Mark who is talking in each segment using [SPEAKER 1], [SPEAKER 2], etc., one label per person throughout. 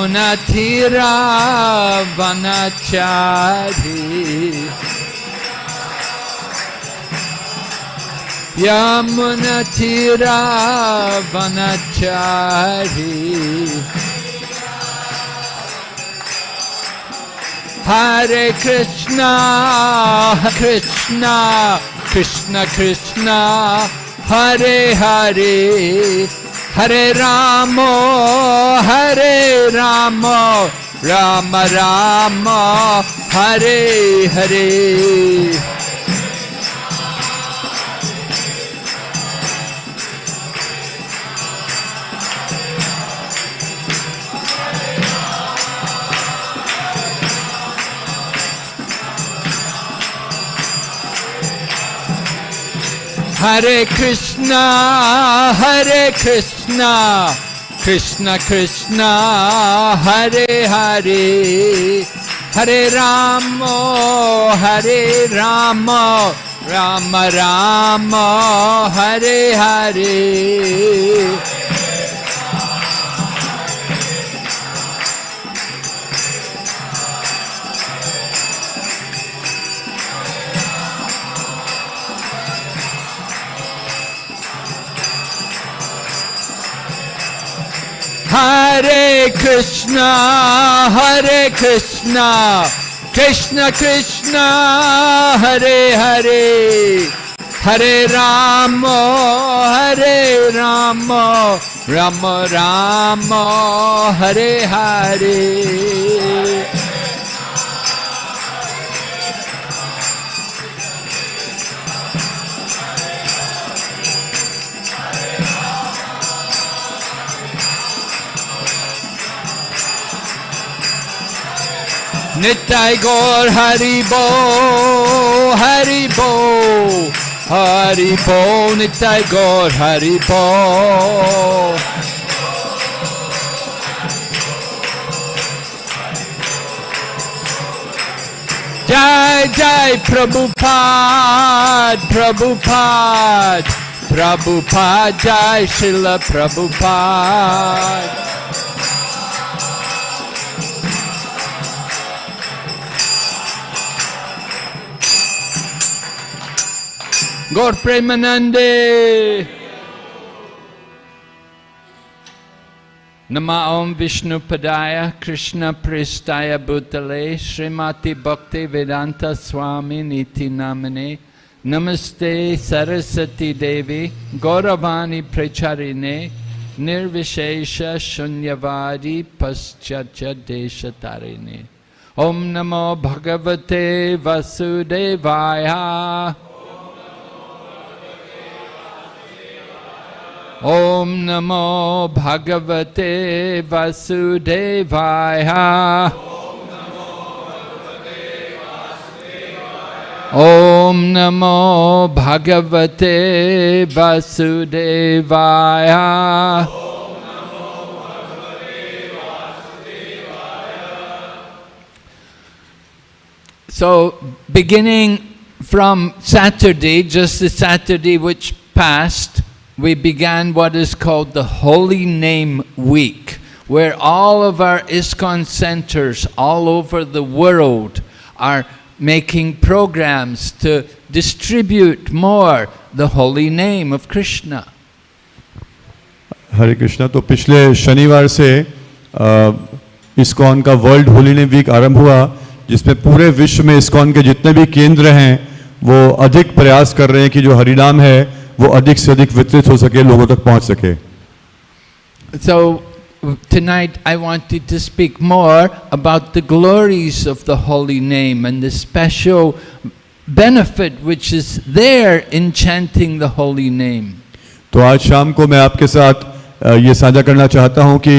[SPEAKER 1] Munatira Vanachari Yamunatira Vanachari Hare Krishna Krishna Krishna Krishna Hare Hare Hare Ramo Hare Ramo Rama Rama Hare Hare Hare Krishna, Hare Krishna, Krishna Krishna, Hare Hare, Hare Rama, Hare Rama, Rama Rama, Hare Hare. Hare Krishna, Hare Krishna, Krishna Krishna, Hare Hare, Hare Rama, Hare Rama, Rama Rama, Hare Hare. Nitai Gaur Haribo, Haribo, Haribo, Nitai Gaur Haribo. Jai Jai Prabhupada, Prabhupada, Prabhupada, Jai Srila Prabhupada. Gaur Premanande. Nama Om Vishnu Padaya Krishna Prestaya Bhutale Srimati Bhakti Vedanta Swami Niti Namane Namaste Sarasati Devi Gauravani Pracharine Nirvishesha Shunyavadi Paschatya Deshatarine Om Namo Bhagavate Vasudevaya Om Namo Bhagavate Vasudevaya. Om Namo Bhagavate Vasudevaya. So beginning from Saturday, just the Saturday which passed, we began what is called the Holy Name Week, where all of our ISKCON centers all over the world are making programs to distribute more the holy name of Krishna.
[SPEAKER 2] हरे कृष्णा तो पिछले शनिवार से ISKCON का world holy name week आरंभ हुआ जिसमें पूरे विश्व में इस्कॉन के जितने भी केंद्र हैं वो अधिक प्रयास कर रहे हैं कि जो हरिनाम है वो अधिक से अधिक वितरित हो सके लोगों तक पहुँच सके
[SPEAKER 1] So tonight I wanted to speak more about the glories of the holy name and the special benefit which is there in chanting the holy name.
[SPEAKER 2] तो आज शाम को मैं आपके साथ ये साझा करना चाहता हूँ कि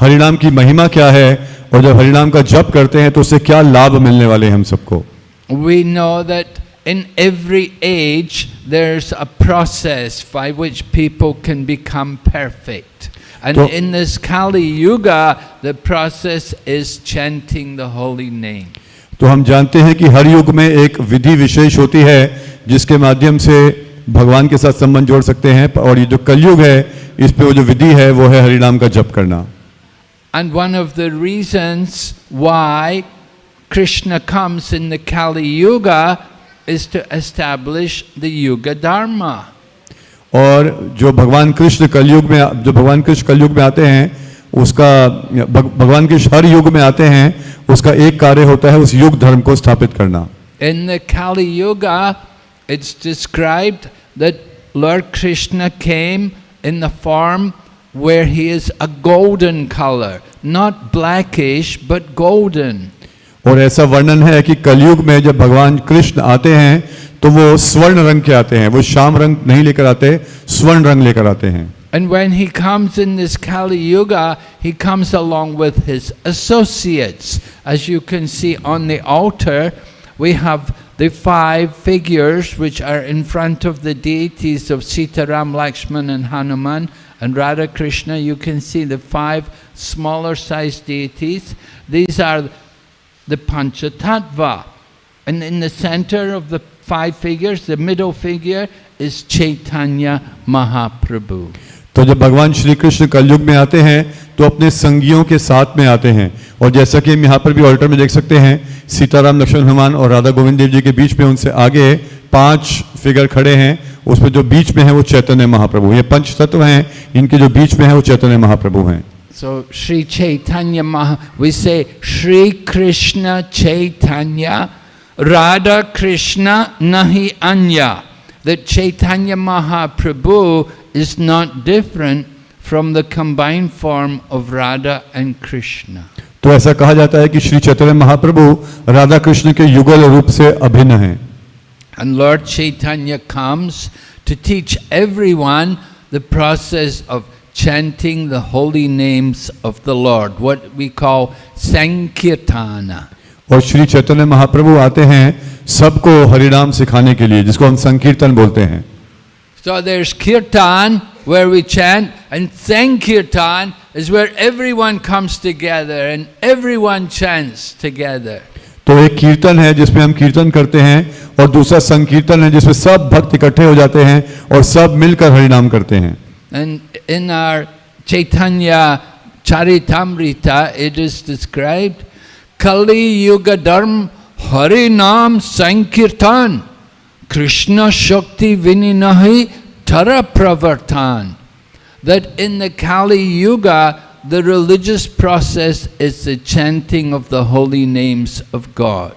[SPEAKER 2] हरिनाम की महिमा क्या है और जब हरिनाम का जप करते हैं तो उससे क्या लाभ मिलने वाले हैं हम सबको
[SPEAKER 1] We know that in every age there's a process by which people can become perfect. And
[SPEAKER 2] So-
[SPEAKER 1] in this Kali Yuga, the process is chanting the holy name.
[SPEAKER 2] तो हम जानते हैं कि हर युग में एक विधि विशेष होती है जिसके माध्यम से भगवान के साथ संबंध जोड़ सकते हैं और ये जो कलयुग है इस पे वो जो विधि है वो है हरिनाम का जप करना
[SPEAKER 1] And one of the reasons why Krishna comes in the Kali Yuga is to establish the Yuga Dharma.
[SPEAKER 2] और जो भगवान कृष्ण कलयुग में जो भगवान कृष्ण कलयुग में आते हैं उसका भग- भगवान कृष्ण हर युग में आते हैं उसका एक कार्य होता है उस युग धर्म को स्थापित करना
[SPEAKER 1] In the Kali Yuga, it's described that Lord Krishna came in the form where he is a golden color, not blackish but golden.
[SPEAKER 2] और ऐसा वर्णन है कि कलयुग में जब भगवान कृष्ण आते हैं तो वो स्वर्ण रंग के आते हैं वो श्याम रंग नहीं लेकर आते स्वर्ण रंग लेकर आते हैं
[SPEAKER 1] And when he comes in this Kali Yuga, he comes along with his associates. As you can see on the altar, we have the five figures which are in front of the deities of Sitaram, Lakshman and Hanuman and Radha Krishna. You can see the five smaller sized deities. These are the Panchatattva. And in the center of the five figures, the middle figure is Chaitanya Mahaprabhu.
[SPEAKER 2] तो जब भगवान श्री कृष्ण कलयुग में आते हैं तो अपने संगियों के साथ में आते हैं। और जैसा कि हम यहाँ पर भी ऑल्टर में देख सकते हैं सीताराम लक्ष्मण हनुमान और राधा गोविंद देव जी के बीच में उनसे आगे पाँच फिगर खड़े हैं। उसमें जो बीच में है वो चैतन्य महाप्रभु ये पंच तत्व हैं। इनके जो बीच में है वो चैतन्य महाप्रभु हैं।
[SPEAKER 1] So Sri Chaitanya Maha, we say Sri Krishna Chaitanya, Radha Krishna Nahi Anya. That Chaitanya Mahaprabhu is not different from the combined form of Radha and Krishna.
[SPEAKER 2] तो ऐसा कहा जाता है कि श्री चैतन्य महाप्रभु राधा कृष्ण के युगल रूप से अभिन्न हैं
[SPEAKER 1] And Lord Chaitanya comes to teach everyone the process of chanting the holy names of the Lord, what we call Sankirtana.
[SPEAKER 2] और श्री चैतन्य महाप्रभु आते हैं सबको हरिनाम सिखाने के लिए जिसको हम संकीर्तन बोलते हैं
[SPEAKER 1] So there's Kirtan where we chant, and Sankirtan is where everyone comes together and everyone chants together.
[SPEAKER 2] तो एक कीर्तन है जिसमें हम कीर्तन करते हैं और दूसरा संकीर्तन है जिसमें सब भक्त इकट्ठे हो जाते हैं और सब मिलकर हरिनाम करते हैं
[SPEAKER 1] And in our Chaitanya Charitamrita, it is described Kali Yuga Dharm Harinam Sankirtan Krishna Shakti Vininahi Tara Pravartan. That in the Kali Yuga, the religious process is the chanting of the holy names of God.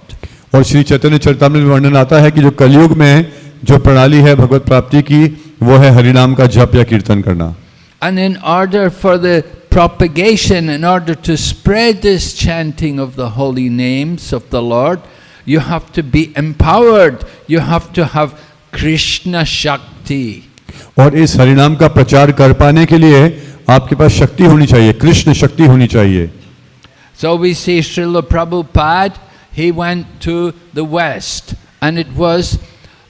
[SPEAKER 2] और श्री चैतन्य चरितामृत में वर्णन आता है कि जो कलयुग में जो प्रणाली है भगवत प्राप्ति की वो है हरिनाम का जप या कीर्तन करना
[SPEAKER 1] And in order for the propagation, in order to spread this chanting of the holy names of the Lord, you have to be empowered. You have to have Krishna Shakti.
[SPEAKER 2] और इस हरिनाम का प्रचार कर पाने के लिए आपके पास शक्ति होनी चाहिए कृष्ण शक्ति होनी चाहिए
[SPEAKER 1] So we see Srila Prabhupada, he went to the West and it was,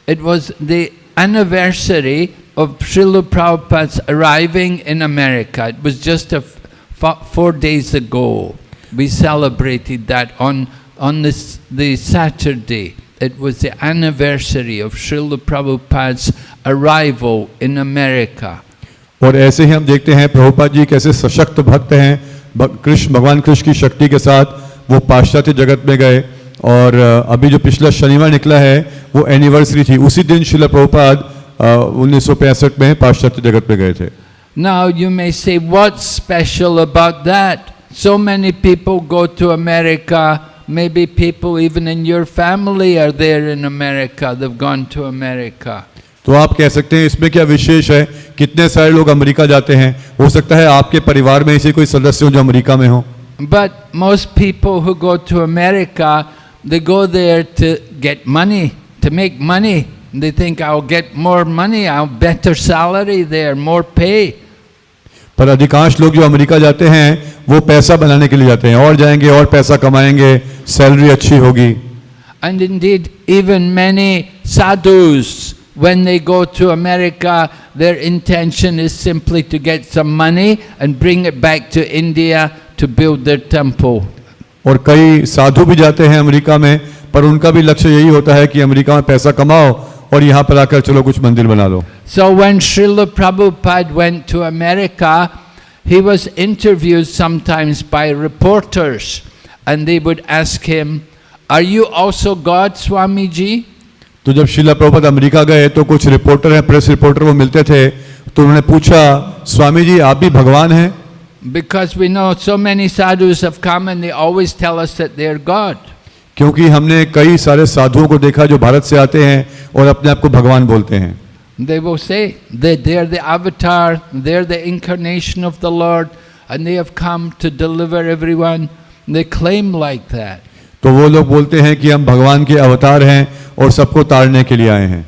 [SPEAKER 1] it was the anniversary of Srila Prabhupada's arriving in America. It was just a f- f- four days ago. We celebrated that on, on this, the Saturday. It was the anniversary of Srila Prabhupada's arrival in America.
[SPEAKER 2] और ऐसे ही हम देखते हैं प्रभुपाद जी कैसे सशक्त भक्त हैं भग- कृष्ण भगवान कृष्ण की शक्ति के साथ वो पाश्चात्य जगत में गए और अभी जो पिछला शनिवार निकला है वो एनिवर्सरी थी। उसी दिन शिला प्रभुपाद उन्नीस में पाश्चात्य जगत में गए थे।
[SPEAKER 1] Now you may say what's special about that? So many people go to America. Maybe people even in your family are there in America. They've gone to America.
[SPEAKER 2] तो आप कह सकते हैं इसमें क्या विशेष है? कितने सारे लोग अमेरिका जाते हैं? हो सकता है आपके परिवार में ऐसे कोई सदस्य हो जो अमेरिका में हो।
[SPEAKER 1] But most people who go to America they go there to get money, to make money. They think, I'll get more money, I'll better salary there, more pay.
[SPEAKER 2] पर अधिकांश लोग जो अमेरिका जाते हैं वो पैसा बनाने के लिए जाते हैं और जाएंगे और पैसा कमाएंगे सैलरी अच्छी होगी
[SPEAKER 1] And indeed, even many sadhus, when they go to America, their intention is simply to get some money and bring it back to India to build their temple.
[SPEAKER 2] और कई साधु भी जाते हैं अमेरिका में पर उनका भी लक्ष्य यही होता है कि अमेरिका में पैसा कमाओ और यहाँ पर आकर चलो कुछ मंदिर बना लो
[SPEAKER 1] So when Srila Prabhupada went to America, he was interviewed sometimes by reporters and they would ask him, Are you also God?
[SPEAKER 2] तो जब शिला प्रभुपाद अमेरिका गए तो कुछ रिपोर्टर हैं प्रेस रिपोर्टर वो मिलते थे तो उन्होंने पूछा स्वामी जी आप भी भगवान हैं
[SPEAKER 1] Because we know so many sadhus have come and they always tell us that they're God.
[SPEAKER 2] क्योंकि हमने कई सारे साधुओं को देखा जो भारत से आते हैं और अपने आप को भगवान बोलते हैं
[SPEAKER 1] They will say that they're the avatar, they're the incarnation of the Lord, and they have come to deliver everyone. They claim like that.
[SPEAKER 2] तो वो लोग बोलते हैं कि हम भगवान के अवतार हैं और सबको तारने के लिए आए हैं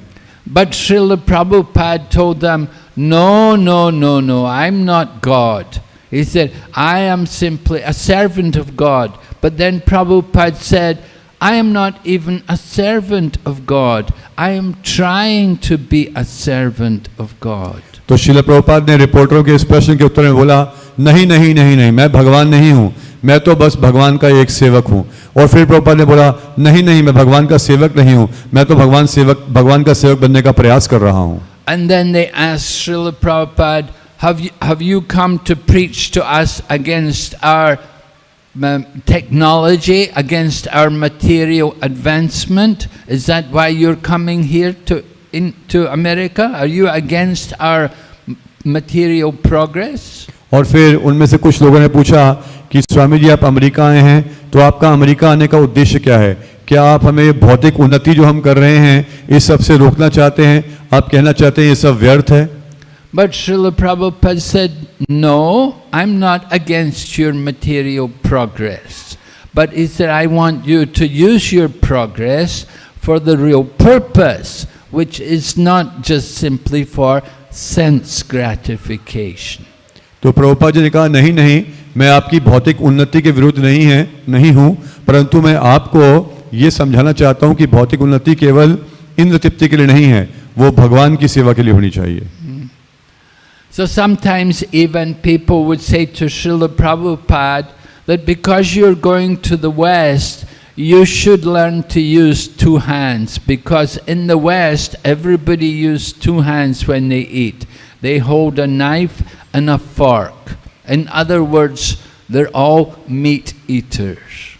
[SPEAKER 1] But Srila Prabhupada told them, No, no, no, no, I'm not God. He said, I am simply a servant of God. But then Prabhupada said, I am not even a servant of God. I am trying to be a servant of God.
[SPEAKER 2] तो शिल प्रभुपाद ने रिपोर्टरों के इस प्रश्न के उत्तर में बोला नहीं नहीं नहीं नहीं मैं भगवान नहीं हूँ मैं तो बस भगवान का एक सेवक हूँ और फिर प्रभुपाद ने बोला नहीं नहीं मैं भगवान का सेवक नहीं हूँ मैं तो भगवान सेवक भगवान का सेवक बनने का प्रयास कर रहा हूँ
[SPEAKER 1] And then they asked Srila Prabhupada, have you, have you come to preach to us against our um, technology, against our material advancement? Is that why you're coming here to, in, to America? Are you against our material progress?
[SPEAKER 2] और फिर उनमें से कुछ लोगों ने पूछा कि स्वामी जी आप अमेरिका आए हैं तो आपका अमेरिका आने का उद्देश्य क्या है क्या आप हमें भौतिक उन्नति जो हम कर रहे हैं इस सबसे रोकना चाहते हैं आप कहना चाहते हैं ये सब व्यर्थ है
[SPEAKER 1] But Srila Prabhupada said, No, I'm not against your material progress. But he said, I want you to use your progress for the real purpose, which is not just simply for sense gratification.
[SPEAKER 2] तो प्रभुपा जी ने कहा नहीं नहीं मैं आपकी भौतिक उन्नति के विरुद्ध नहीं है नहीं हूँ परंतु मैं आपको ये समझाना चाहता हूँ कि भौतिक उन्नति केवल इंद्र तृप्ति के लिए नहीं है वो भगवान की सेवा के लिए होनी चाहिए
[SPEAKER 1] So sometimes even people would say to Srila Prabhupada that because you're going to the West, you should learn to use two hands because in the West everybody uses two hands when they eat. They hold a knife and a fork. In other words, they're all meat eaters.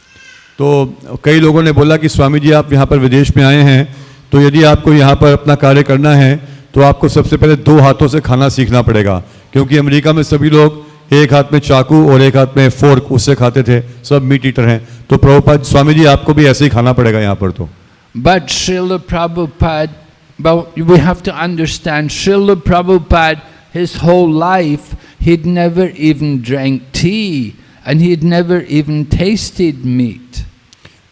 [SPEAKER 2] तो कई लोगों ने बोला कि स्वामी जी आप यहाँ पर विदेश में आए हैं तो यदि आपको यहाँ पर अपना कार्य करना है तो आपको सबसे पहले दो हाथों से खाना सीखना पड़ेगा क्योंकि अमेरिका में सभी लोग एक हाथ में चाकू और एक हाथ में फोर्क उससे खाते थे सब मीट ईटर हैं। तो प्रभुपाद स्वामी जी आपको भी ऐसे ही खाना पड़ेगा यहाँ पर तो।
[SPEAKER 1] But Srila Prabhupada, but we have to understand, Srila Prabhupada, his whole life, he'd never even drank tea and he'd never even tasted meat.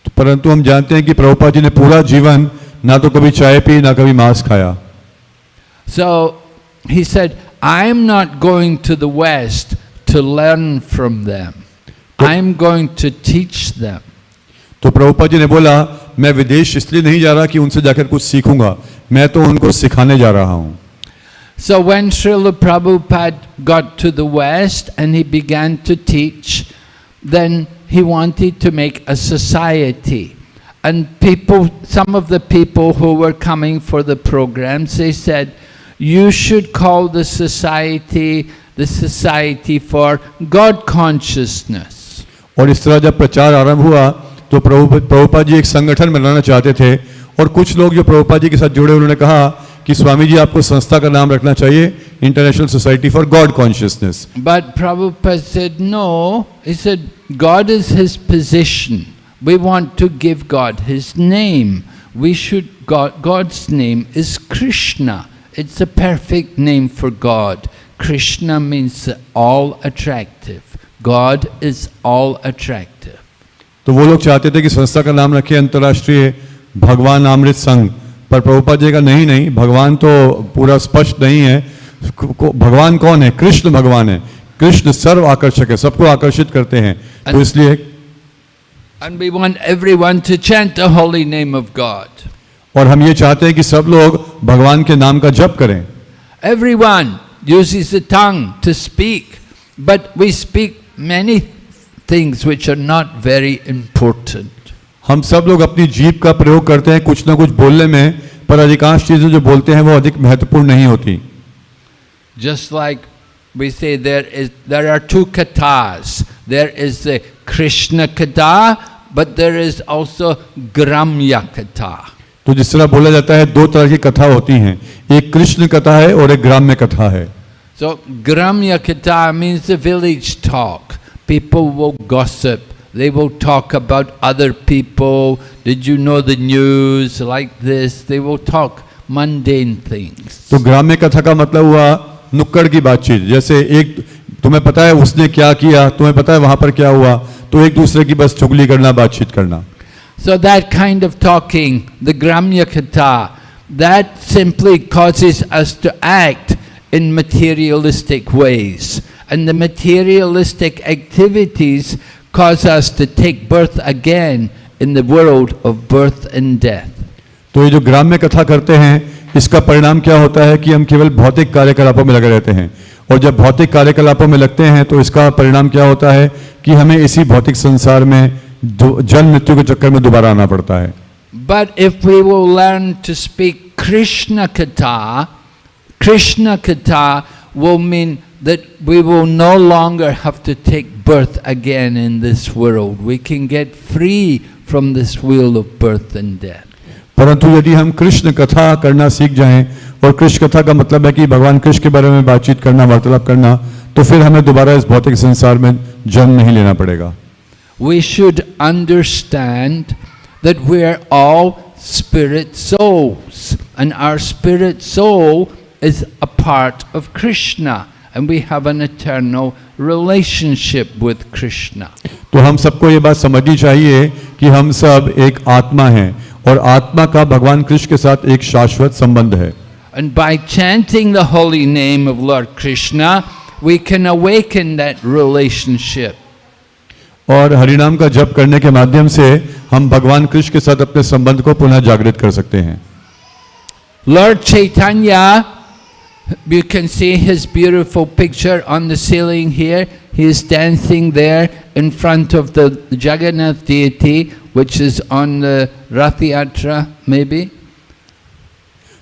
[SPEAKER 2] तो परंतु हम जानते हैं कि प्रभुपाद जी ने पूरा जीवन ना तो कभी चाय पी ना कभी मांस खाया।
[SPEAKER 1] So he said, I'm not going to the West to learn from them. I'm going to teach them.
[SPEAKER 2] तो प्रभुपाद जी ने बोला मैं विदेश इसलिए नहीं जा रहा कि उनसे जाकर कुछ सीखूंगा मैं तो उनको सिखाने जा रहा हूँ
[SPEAKER 1] So when Srila Prabhupada got to the West and he began to teach, then he wanted to make a society. And people, some of the people who were coming for the programs, they said, you should call the society the Society for God Consciousness.
[SPEAKER 2] और इस तरह जब प्रचार आरंभ हुआ तो प्रभु प्रभुपाद जी एक संगठन बनाना चाहते थे और कुछ लोग जो प्रभुपाद जी के साथ जुड़े उन्होंने कहा कि स्वामी जी आपको संस्था का नाम रखना चाहिए international society for God consciousness
[SPEAKER 1] But Prabhupada said, no. He said, God is his position. We want to give God his name. We should, God, God's name is Krishna. It's a perfect name for God. Krishna means all attractive. God is all attractive.
[SPEAKER 2] तो वो लोग चाहते थे कि संस्था का नाम रखे अंतर्राष्ट्रीय भगवान अमृत संघ पर प्रभुपाद जी का नहीं नहीं भगवान तो पूरा स्पष्ट नहीं है को- भगवान कौन है कृष्ण भगवान है कृष्ण सर्व आकर्षक है सबको आकर्षित करते हैं तो इसलिए
[SPEAKER 1] And we want everyone to chant the holy name of God.
[SPEAKER 2] और हम ये चाहते हैं कि सब लोग भगवान के नाम का जप करें।
[SPEAKER 1] Everyone uses the tongue to speak but we speak many things which are not very important
[SPEAKER 2] हम सब लोग अपनी जीप का प्रयोग करते हैं कुछ ना कुछ बोलने में पर अधिकांश चीज़ें जो बोलते हैं वो अधिक महत्वपूर्ण नहीं होती।
[SPEAKER 1] Just like we say there is there are two kathas there is Krishna katha but there is also ग्राम्य कथा
[SPEAKER 2] तो जिस तरह बोला जाता है दो तरह की कथा होती हैं एक कृष्ण कथा है और एक ग्राम्य कथा है
[SPEAKER 1] So Gramya katha means the village talk. People will gossip. They will talk about other people. Did you know the news like this? They will talk mundane things.
[SPEAKER 2] तो ग्राम्य कथा का मतलब हुआ नुक्कड़ की बातचीत जैसे एक तुम्हें पता है उसने क्या किया तुम्हें पता है वहाँ पर क्या हुआ तो एक दूसरे की बस चुगली करना बातचीत करना
[SPEAKER 1] So that kind of talking, the Gramya Katha, that simply causes us to act in materialistic ways. And the materialistic activities cause us to take birth again in the world of birth and death.
[SPEAKER 2] तो ये जो ग्राम्य कथा करते हैं इसका परिणाम क्या होता है कि हम केवल भौतिक कार्यकलापों में लगे रहते हैं और जब भौतिक कार्यकलापों में लगते हैं तो इसका परिणाम क्या होता है कि हमें इसी भौतिक संसार में दो- जन्म मृत्यु के चक्कर में दोबारा आना पड़ता है
[SPEAKER 1] But if we will learn to speak Krishna Katha, Krishna Katha will mean that we will no longer have to take birth again in this world. We can get free from this wheel of birth and death.
[SPEAKER 2] परंतु यदि हम कृष्ण कथा करना सीख जाएँ और कृष्ण कथा का मतलब है कि भगवान कृष्ण के बारे में बातचीत करना वार्तालाप करना तो फिर हमें दोबारा इस भौतिक संसार में जन्म नहीं लेना पड़ेगा
[SPEAKER 1] We should understand that we are all spirit souls, and our spirit soul is a part of Krishna, and we have an eternal relationship with Krishna.
[SPEAKER 2] तो हम सबको ये बात समझनी चाहिए कि हम सब एक आत्मा हैं और आत्मा का भगवान कृष्ण के साथ एक शाश्वत संबंध है
[SPEAKER 1] And by chanting the holy name of Lord Krishna, we can awaken that relationship.
[SPEAKER 2] और हरिनाम का जप करने के माध्यम से हम भगवान कृष्ण के साथ अपने संबंध को पुनः जागृत कर सकते हैं।
[SPEAKER 1] Lord Chaitanya you can see his beautiful picture on the ceiling here he is dancing there in front of the Jagannath deity which is on the Rath Yatra may be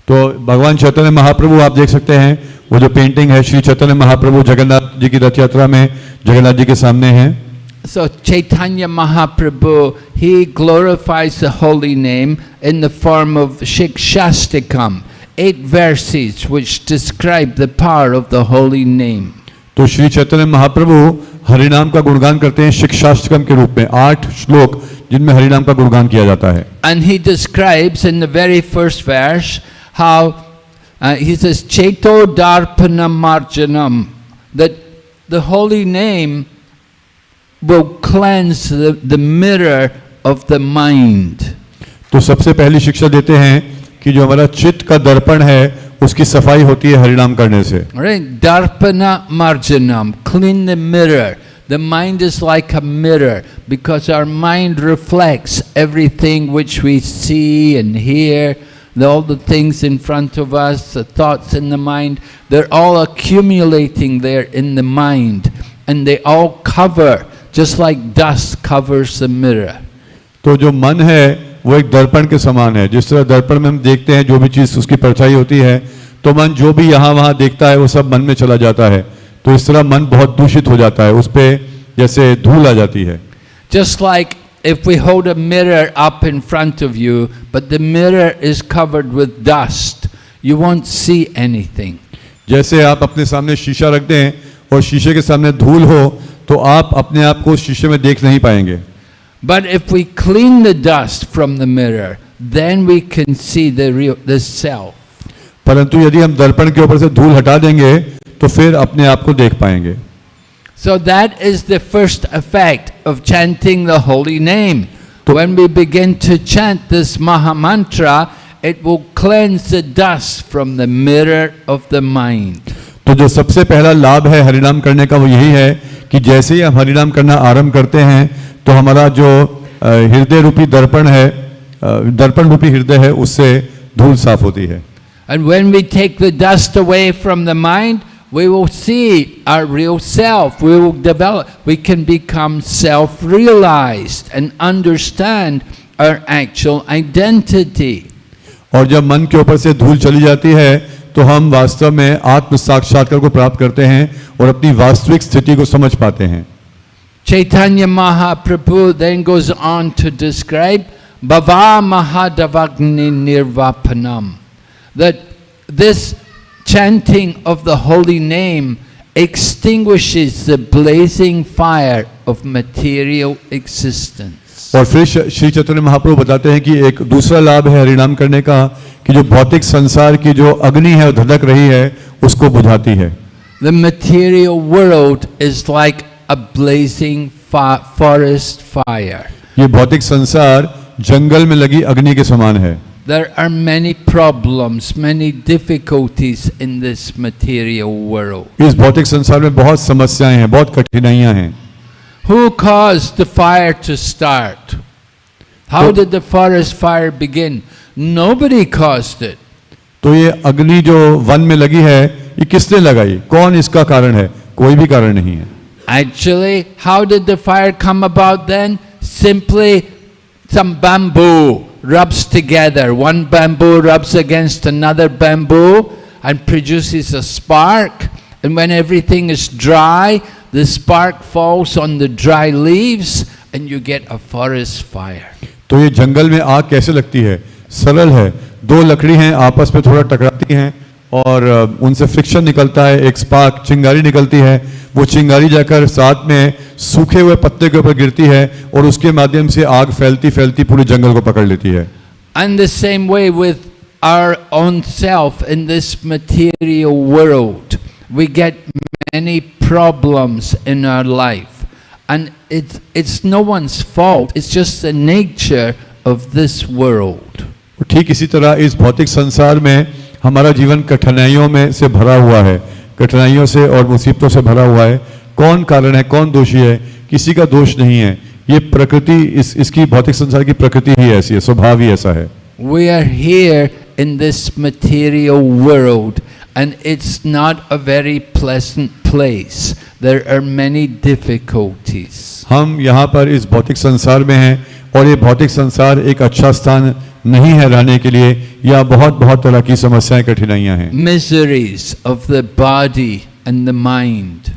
[SPEAKER 2] तो भगवान चैतन्य महाप्रभु आप देख सकते हैं वो जो पेंटिंग है श्री चैतन्य महाप्रभु जगन्नाथ जी की रथ यात्रा में जगन्नाथ जी के सामने हैं।
[SPEAKER 1] So Chaitanya Mahaprabhu, he glorifies the holy name in the form of Shikshastikam, eight verses which describe the power of the holy name.
[SPEAKER 2] तो श्री चैतन्य महाप्रभु हरिनाम का गुणगान करते हैं शिक्षाष्टकम के रूप में आठ श्लोक जिनमें हरिनाम का गुणगान किया जाता है
[SPEAKER 1] And he describes in the very first verse how uh, he says, Cheto Darpana Marjanam, that the holy name will cleanse the, the mirror of the mind.
[SPEAKER 2] तो सबसे पहली शिक्षा देते हैं कि जो हमारा चित्त का दर्पण है उसकी सफाई होती है हरिनाम करने से
[SPEAKER 1] Right? Darpana Marjanam, clean the mirror. The mind is like a mirror because our mind reflects everything which we see and hear, the- all the things in front of us, the thoughts in the mind, they're all accumulating there in the mind and they all cover, just like dust covers the mirror.
[SPEAKER 2] तो जो मन है वो एक दर्पण के समान है जिस तरह दर्पण में हम देखते हैं जो भी चीज़ उसकी परछाई होती है तो मन जो भी यहाँ वहाँ देखता है वो सब मन में चला जाता है तो इस तरह मन बहुत दूषित हो जाता है उस पर जैसे धूल आ जाती है
[SPEAKER 1] Just like if we hold a mirror up in front of you, but the mirror is covered with dust, you won't see anything.
[SPEAKER 2] जैसे आप अपने सामने शीशा रख दें और शीशे के सामने धूल हो तो आप अपने आप को शीशे में देख नहीं पाएँगे।
[SPEAKER 1] But if we clean the dust from the mirror then we can see the real the self
[SPEAKER 2] परंतु यदि हम दर्पण के ऊपर से धूल हटा देंगे तो फिर अपने आप को देख पाएँगे।
[SPEAKER 1] So that is the first effect of chanting the holy name we we begin to chant this mahamantra it will cleanse the dust from the mirror of the mind.
[SPEAKER 2] तो जो सबसे पहला लाभ है हरिनाम करने का वो यही है कि जैसे ही हम हरिनाम करना आरंभ करते हैं तो हमारा जो हृदय रूपी दर्पण है दर्पण रूपी हृदय है उससे धूल साफ़ होती है।
[SPEAKER 1] And when we take the dust away from the mind we will see our real self we will develop we can become self realize and understand our actual identity
[SPEAKER 2] और जब मन के ऊपर से धूल चली जाती है तो हम वास्तव में आत्म साक्षात्कार को प्राप्त करते हैं और अपनी वास्तविक स्थिति को समझ पाते हैं।
[SPEAKER 1] Chaitanya Mahaprabhu then goes on to describe बवा महादवाग्नि निर्वापनम that this chanting of the holy name extinguishes the blazing fire of material existence
[SPEAKER 2] और फिर श्री चैतन्य महाप्रभु बताते हैं कि एक दूसरा लाभ है हरिनाम करने का कि जो भौतिक संसार की जो अग्नि है धधक रही है उसको बुझाती है
[SPEAKER 1] The material world is like a blazing forest fire.
[SPEAKER 2] ये भौतिक संसार जंगल में लगी अग्नि के समान है
[SPEAKER 1] There are many problems, many difficulties in this material world.
[SPEAKER 2] इस भौतिक संसार में बहुत समस्याएँ हैं बहुत कठिनाइयाँ हैं
[SPEAKER 1] Who caused the fire to start? How
[SPEAKER 2] So-
[SPEAKER 1] did the forest fire begin? Nobody caused it.
[SPEAKER 2] तो ये अग्नि जो वन में लगी है ये किसने लगाई कौन इसका कारण है कोई भी कारण नहीं है
[SPEAKER 1] Actually, how did the fire come about then? Simply some bamboo rubs together. One bamboo rubs against another bamboo and produces a spark. And when everything is dry, the spark falls on the dry leaves and you get a forest fire.
[SPEAKER 2] तो ये जंगल में आग कैसे लगती है? सरल है। दो लकड़ी हैं आपस में थोड़ा टकराती हैं और अ, उनसे फ्रिक्शन निकलता है। एक स्पार्क चिंगारी निकलती है। वो चिंगारी जाकर साथ में सूखे हुए पत्ते के ऊपर गिरती है और उसके माध्यम से आग फैलती फैलती पूरे जंगल को पकड़ लेती है।
[SPEAKER 1] And the same way with our own self in this material world. We get many problems in our life. And it's, it's no one's fault, it's just the nature of this world.
[SPEAKER 2] और ठीक इसी तरह इस भौतिक संसार में हमारा जीवन कठिनाइयों में से भरा हुआ है। कठिनाइयों से और मुसीबतों से भरा हुआ है। कौन कारण है कौन दोषी है किसी का दोष नहीं है। ये प्रकृति इस इसकी भौतिक संसार की प्रकृति ही ऐसी है स्वभाव ही ऐसा है।
[SPEAKER 1] We are here in this material world, and it's not a very pleasant place. There are many difficulties.
[SPEAKER 2] हम यहाँ पर इस भौतिक संसार में हैं और ये भौतिक संसार एक अच्छा स्थान नहीं है रहने के लिए या बहुत बहुत तरह की समस्याएं कठिनाइयां हैं
[SPEAKER 1] Miseries of the body and the mind.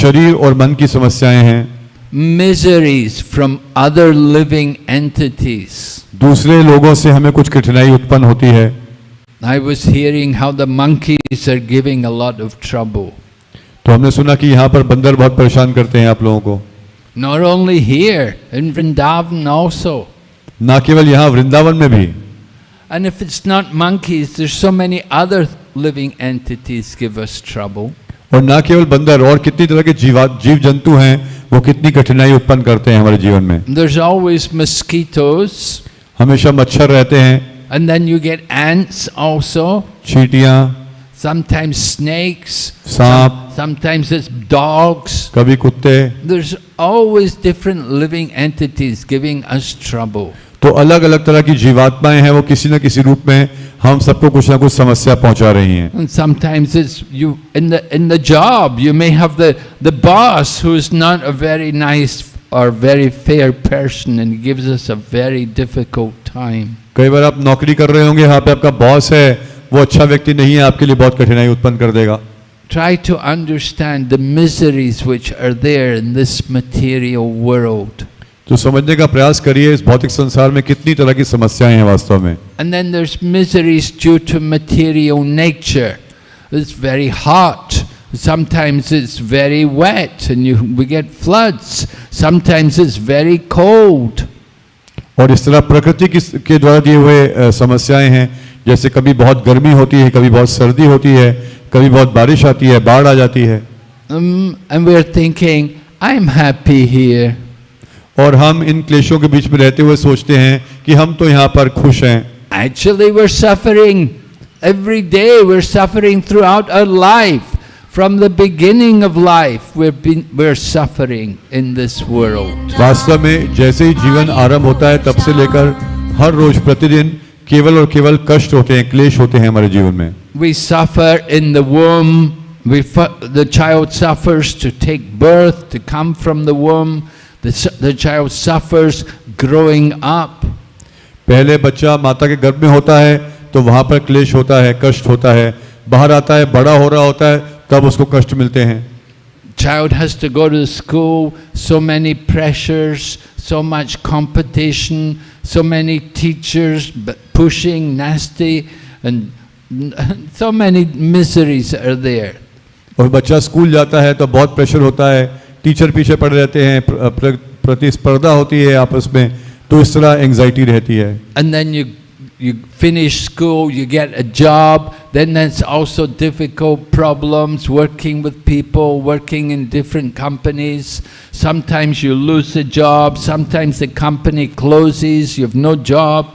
[SPEAKER 2] शरीर और मन की समस्याएं हैं
[SPEAKER 1] miseries from other living entities.
[SPEAKER 2] दूसरे लोगों से हमें कुछ कठिनाई उत्पन्न होती है
[SPEAKER 1] I was hearing how the monkeys are giving a lot of trouble.
[SPEAKER 2] तो हमने सुना कि यहाँ पर बंदर बहुत परेशान करते हैं आप लोगों को
[SPEAKER 1] Not only here, in Vrindavan also.
[SPEAKER 2] ना केवल यहाँ वृंदावन में भी
[SPEAKER 1] And if it's not monkeys, there's so many other living entities give us trouble.
[SPEAKER 2] और ना केवल बंदर और कितनी तरह के जीवा जीव जंतु हैं वो कितनी कठिनाई उत्पन्न करते हैं हमारे जीवन में
[SPEAKER 1] There's always mosquitoes,
[SPEAKER 2] हमेशा मच्छर रहते हैं
[SPEAKER 1] and then you get ants also,
[SPEAKER 2] चींटियाँ
[SPEAKER 1] sometimes snakes,
[SPEAKER 2] सांप
[SPEAKER 1] sometimes it's dogs.
[SPEAKER 2] कभी कुत्ते
[SPEAKER 1] There's always different living entities giving us trouble.
[SPEAKER 2] तो अलग अलग तरह की जीवात्माएं हैं वो किसी न किसी रूप में हम सबको कुछ ना कुछ समस्या पहुंचा रही हैं
[SPEAKER 1] And sometimes it's you in the in the job you may have the the boss who is not a very nice or very fair person and gives us a very difficult time.
[SPEAKER 2] कई बार आप नौकरी कर रहे होंगे यहाँ पे आपका boss है वो अच्छा व्यक्ति नहीं है आपके लिए बहुत कठिनाई उत्पन्न कर देगा
[SPEAKER 1] Try to understand the miseries which are there in this material world.
[SPEAKER 2] तो समझने का प्रयास करिए इस भौतिक संसार में कितनी तरह की समस्याएं हैं वास्तव में
[SPEAKER 1] And then there's miseries due to material nature. It's very hot. Sometimes it's very wet and you, we get floods. Sometimes it's very cold.
[SPEAKER 2] और इस तरह प्रकृति की के द्वारा दिए हुए अ, समस्याएं हैं जैसे कभी बहुत गर्मी होती है कभी बहुत सर्दी होती है कभी बहुत बारिश आती है बाढ़ आ जाती है
[SPEAKER 1] Um, and we're thinking, I'm happy here.
[SPEAKER 2] और हम इन क्लेशों के बीच में रहते हुए सोचते हैं कि हम तो यहाँ पर खुश हैं
[SPEAKER 1] Actually, we're suffering every day. We're suffering throughout our life. From the beginning of life, we've been, we're suffering in this world.
[SPEAKER 2] वास्तव में जैसे ही जीवन आरंभ होता है तब से लेकर हर रोज प्रतिदिन केवल और केवल कष्ट होते हैं क्लेश होते हैं हमारे जीवन में
[SPEAKER 1] We suffer in the womb. We fu- the child suffers to take birth, to come from the womb. The, su- the child suffers growing up.
[SPEAKER 2] पहले बच्चा माता के गर्भ में होता है तो वहां पर क्लेश होता है कष्ट होता है बाहर आता है बड़ा हो रहा होता है तब उसको कष्ट मिलते हैं
[SPEAKER 1] Child has to go to school, so many pressures, so much competition, so many teachers pushing, nasty, and so many miseries are there.
[SPEAKER 2] और बच्चा स्कूल जाता है तो बहुत प्रेशर होता है टीचर पीछे पड़े रहते हैं प्र- प्र- प्रतिस्पर्धा होती है आपस में तो इस तरह एंग्जाइटी रहती है
[SPEAKER 1] And then you you finish school, you get a job, then that's also difficult problems working with people, working in different companies. Sometimes you lose a job, sometimes the company closes, you have no job.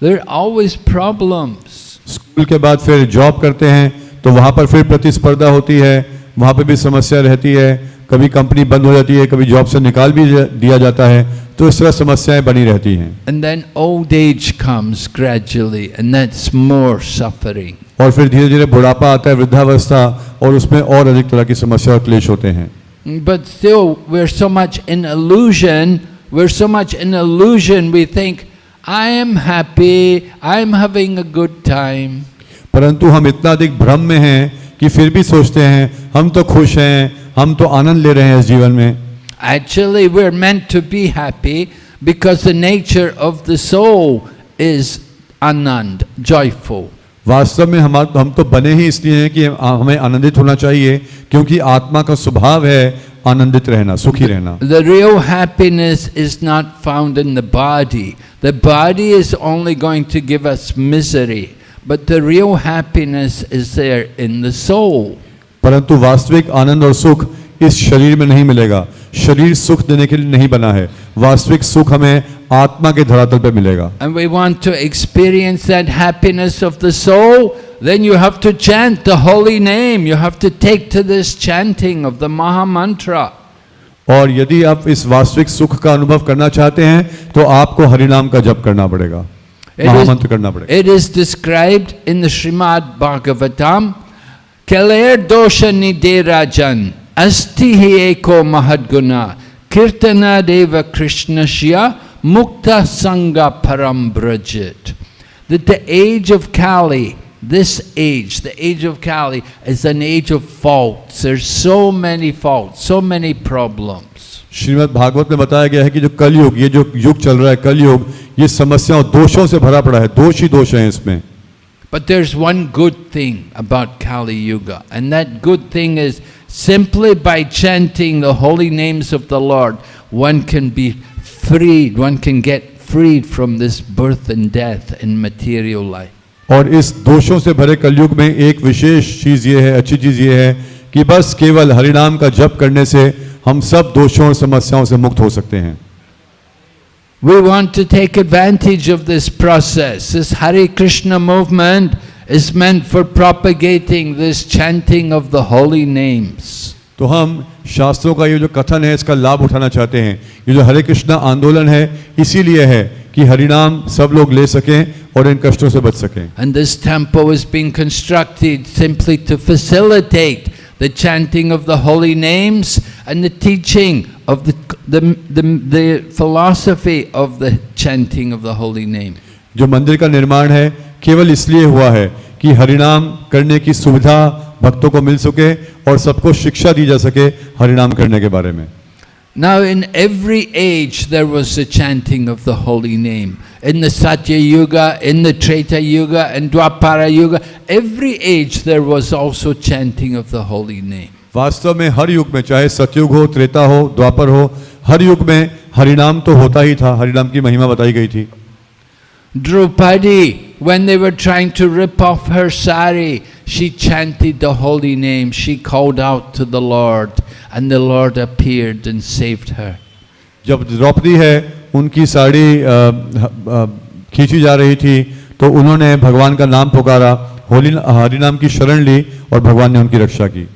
[SPEAKER 1] There are always problems.
[SPEAKER 2] School के बाद फिर job करते हैं तो वहाँ पर फिर प्रतिस्पर्धा होती है वहाँ पर भी समस्या रहती है कभी कंपनी बंद हो जाती है कभी जॉब से निकाल भी दिया जाता है तो इस तरह समस्याएँ बनी रहती हैं।
[SPEAKER 1] And then old age comes gradually and that's more suffering
[SPEAKER 2] और फिर धीरे धीरे बुढ़ापा आता है वृद्धावस्था और उसमें और अधिक तरह की समस्या क्लेश होते हैं।
[SPEAKER 1] But still we are so much in illusion we are so much in illusion we think I am happy I am having a good time
[SPEAKER 2] परंतु हम इतना अधिक भ्रम में हैं कि फिर भी सोचते हैं हम तो खुश हैं हम तो आनंद ले रहे हैं इस जीवन में
[SPEAKER 1] Actually, we're meant to be happy because the nature of the soul is anand, joyful.
[SPEAKER 2] वास्तव में हम हम तो बने ही इसलिए हैं कि हमें आनंदित होना चाहिए क्योंकि आत्मा का स्वभाव है आनंदित रहना सुखी रहना
[SPEAKER 1] The real happiness is not found in the body. The body is only going to give us misery, but the real happiness is there in the soul.
[SPEAKER 2] परंतु वास्तविक आनंद और सुख इस शरीर में नहीं मिलेगा। शरीर सुख देने के लिए नहीं बना है। वास्तविक सुख हमें आत्मा के धरातल पर मिलेगा।
[SPEAKER 1] And we want to experience that happiness of the soul then you have to chant the holy name you have to take to this chanting of the mahamantra
[SPEAKER 2] और यदि आप इस वास्तविक सुख का अनुभव करना चाहते हैं तो आपको हरिनाम का जप करना पड़ेगा। महामंत्र करना पड़ेगा।
[SPEAKER 1] It is described in the Shrimad Bhagavatam Kaler dosha niderajan, asti hi eko mahadguna, kirtana deva krishnasya, mukta sangha param brajit. That the age of Kali, this age, the age of Kali, is an age of faults. There's so many faults, so many problems.
[SPEAKER 2] Shrimad Bhagavat में बताया गया है कि जो कलयुग ये जो युग चल रहा है कलयुग ये समस्याओं दोषों से भरा पड़ा है दोष ही दोष हैं इसमें
[SPEAKER 1] But there's one good thing about Kali Yuga, and that good thing is simply by chanting the holy names of the Lord, one can be freed, one can get freed from this birth and death in material life.
[SPEAKER 2] और इस दोषों से भरे कलयुग में एक विशेष चीज ये है अच्छी चीज ये है कि बस केवल हरिनाम का जप करने से हम सब दोषों और समस्याओं से मुक्त हो सकते हैं
[SPEAKER 1] We want to take advantage of this process. This Hare Krishna movement is meant for propagating this chanting of the holy names.
[SPEAKER 2] तो हम शास्त्रों का ये जो कथन है इसका लाभ उठाना चाहते हैं ये जो हरे कृष्णा आंदोलन है इसीलिए है कि हरिनाम सब लोग ले सकें और इन कष्टों से बच सकें
[SPEAKER 1] And this temple is being constructed simply to facilitate the chanting of the holy names and the teaching of the, the, the, the philosophy of the chanting of the holy name.
[SPEAKER 2] जो मंदिर का निर्माण है केवल इसलिए हुआ है कि हरिनाम करने की सुविधा भक्तों को मिल सके और सबको शिक्षा दी जा सके हरिनाम करने के बारे में
[SPEAKER 1] Now, in every age, there was a chanting of the holy name. In the Satya Yuga, in the Treta Yuga, and Dwapara Yuga, every age there was also chanting of the holy name.
[SPEAKER 2] वास्तव में हर युग में चाहे सतयुग हो त्रेता हो द्वापर हो हर युग में हरिनाम तो होता ही था हरिनाम की महिमा बताई गई थी
[SPEAKER 1] Draupadi, when they were trying to rip off her sari, she chanted the holy name. She called out to the Lord, and the Lord appeared and saved her.
[SPEAKER 2] जब द्रौपदी है उनकी साड़ी अ, अ, खींची जा रही थी तो उन्होंने भगवान का नाम पुकारा होली हरिनाम की शरण ली और भगवान ने उनकी रक्षा की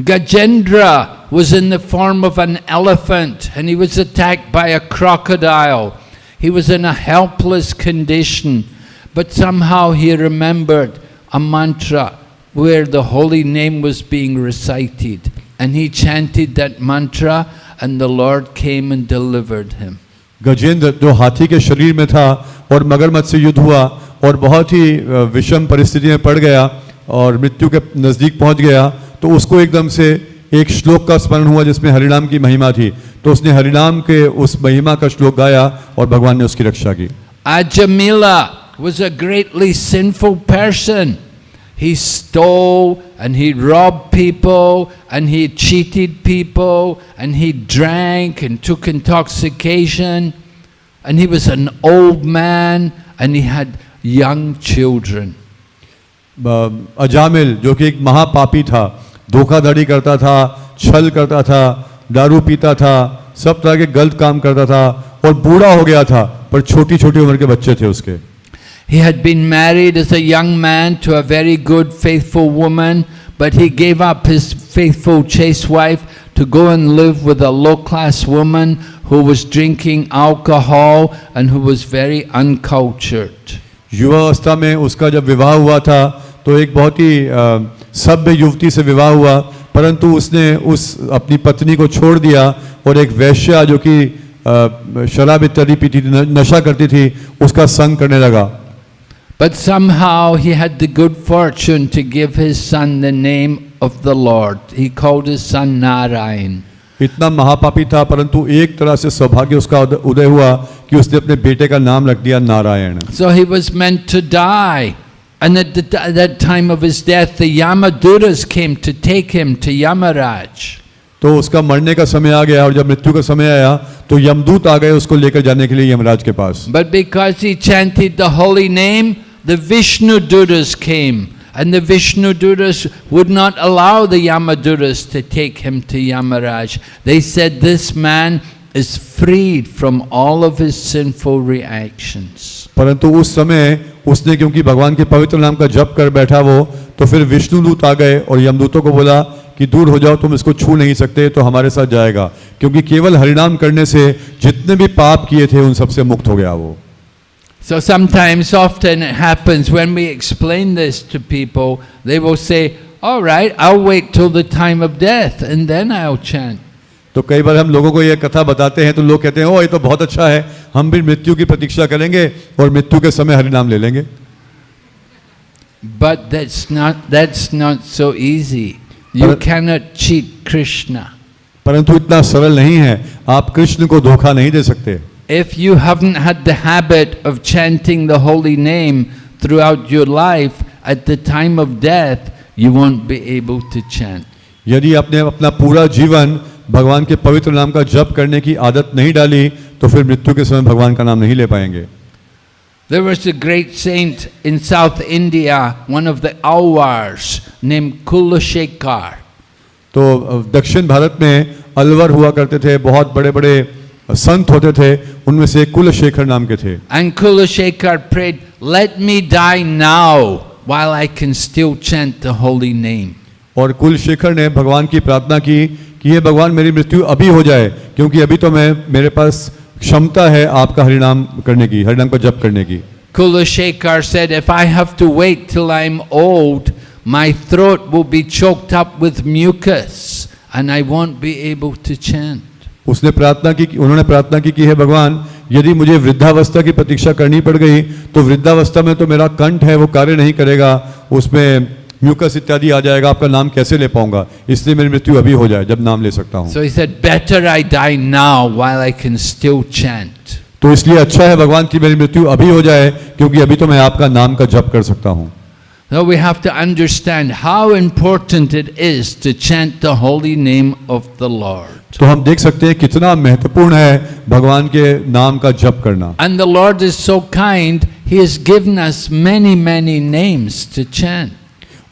[SPEAKER 1] Gajendra was in the form of an elephant and he was attacked by a crocodile. He was in a helpless condition, but somehow he remembered a mantra where the holy name was being recited. And he chanted that mantra, and the Lord came and delivered him.
[SPEAKER 2] Gajendra जो हाथी के शरीर में था और मगरमच्छ से युद्ध हुआ और बहुत ही अ, विषम परिस्थिति में पड़ गया और मृत्यु के नज़दीक पहुंच गया तो उसको एकदम से एक श्लोक का स्मरण हुआ जिसमें हरिनाम की महिमा थी तो उसने हरिनाम के उस महिमा का श्लोक गाया और भगवान ने उसकी रक्षा की
[SPEAKER 1] Ajamila was a greatly sinful person. He stole and he robbed people and he cheated people and he drank and took intoxication and he was an old man and he had young children.
[SPEAKER 2] ब- अजामिल जो कि एक महापापी था धोखाधड़ी करता था छल करता था दारू पीता था सब तरह के गलत काम करता था और बूढ़ा हो गया था पर छोटी छोटी उम्र के बच्चे थे उसके
[SPEAKER 1] He had been married as a young man to a very good, faithful woman, but he gave up his faithful, chaste wife to go and live with a low class woman who was drinking alcohol and who was very uncultured.
[SPEAKER 2] युवावस्था में उसका जब विवाह हुआ था तो एक बहुत ही अ, सभ्य युवती से विवाह हुआ परंतु उसने उस अपनी पत्नी को छोड़ दिया और एक वैश्या जो कि शराब इत्यादि पीती थी नशा करती थी उसका संग करने लगा
[SPEAKER 1] But somehow he had the good fortune to give his son the name of the Lord. He called his son Narayan.
[SPEAKER 2] इतना महापापी था परंतु एक तरह से सौभाग्य उसका उदय हुआ कि उसने अपने बेटे का नाम रख दिया Narayan
[SPEAKER 1] So he was meant to die. And at, the, at that time of his death, the Yamaduras came to take him to Yamaraj.
[SPEAKER 2] तो उसका मरने का समय आ गया और जब मृत्यु का समय आया तो यमदूत आ गए उसको लेकर जाने के लिए यमराज के पास
[SPEAKER 1] But because he chanted the holy name, the Vishnu Duras came. And the Vishnu Duras would not allow the Yamaduras to take him to Yamaraj. They said, This man is freed from all of his sinful reactions.
[SPEAKER 2] परंतु उस समय उसने क्योंकि भगवान के पवित्र नाम का जप कर बैठा वो तो फिर विष्णु दूत आ गए और यमदूतों को बोला कि दूर हो जाओ तुम इसको छू नहीं सकते तो हमारे साथ जाएगा क्योंकि केवल हरिनाम करने से जितने भी पाप किए थे उन सबसे मुक्त हो गया वो
[SPEAKER 1] So sometimes, often it happens when we explain this to people, they will say, All right, I'll wait till the time of death and then I'll chant.
[SPEAKER 2] तो कई बार हम लोगों को यह कथा बताते हैं तो लोग कहते हैं ओ ये तो बहुत अच्छा है हम भी मृत्यु की प्रतीक्षा करेंगे और मृत्यु के समय हरिनाम ले लेंगे।
[SPEAKER 1] But that's not so easy you cannot cheat Krishna
[SPEAKER 2] परंतु इतना सरल नहीं है आप कृष्ण को धोखा नहीं दे सकते।
[SPEAKER 1] If you habit of chanting the holy name throughout your life at the time of death you won't be able to chant
[SPEAKER 2] यदि आपने अपना पूरा जीवन भगवान के पवित्र नाम का जप करने की आदत नहीं डाली तो फिर मृत्यु के समय भगवान का नाम नहीं ले पाएँगे
[SPEAKER 1] There was a great saint in South India, one of the Alwars, named Kulashekar.
[SPEAKER 2] तो दक्षिण भारत में अलवर हुआ करते थे बहुत बड़े बड़े संत होते थे उनमें से कुलशेखर नाम के थे
[SPEAKER 1] And Kulashekar prayed, Let me die now while I can still chant the holy name.
[SPEAKER 2] और कुलशेखर ने भगवान की प्रार्थना की कि ये भगवान मेरी मृत्यु अभी हो जाए क्योंकि अभी तो मैं मेरे पास क्षमता है आपका हरिनाम करने की हरिनाम का जप करने की
[SPEAKER 1] Kulashekar said, If I have to wait till I'm old, my throat will be choked up with mucus and I won't be able to chant.
[SPEAKER 2] उसने प्रार्थना की उन्होंने प्रार्थना की कि हे भगवान यदि मुझे वृद्धावस्था की प्रतीक्षा करनी पड़ गई तो वृद्धावस्था में तो मेरा कंठ है वो कार्य नहीं करेगा उसमें म्यूकस इत्यादि आ जाएगा आपका नाम कैसे ले पाऊँगा इसलिए मेरी मृत्यु अभी हो जाए जब नाम ले सकता हूँ तो इसलिए अच्छा है भगवान की मेरी मृत्यु अभी हो जाए क्योंकि अभी तो मैं आपका नाम का जप कर सकता हूँ
[SPEAKER 1] So we have to understand how important it is to chant the holy name of the Lord.
[SPEAKER 2] तो हम देख सकते हैं कितना महत्वपूर्ण है भगवान के नाम का जप करना.
[SPEAKER 1] And the Lord is so kind; He has given us many, many names to chant.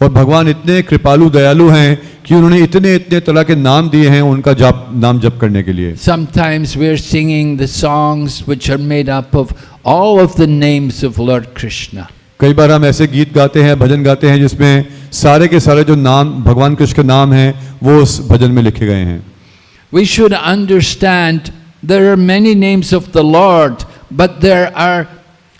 [SPEAKER 2] और भगवान इतने कृपालु दयालु हैं कि उन्होंने इतने इतने तरह के नाम दिए हैं उनका जप नाम जप करने के लिए।
[SPEAKER 1] Sometimes we are singing the songs which are made up of all of the names of Lord Krishna
[SPEAKER 2] कई बार हम ऐसे गीत गाते हैं भजन गाते हैं जिसमें सारे के सारे जो नाम भगवान कृष्ण के नाम हैं वो उस भजन में लिखे गए हैं।
[SPEAKER 1] We should understand there are many names of the Lord but there are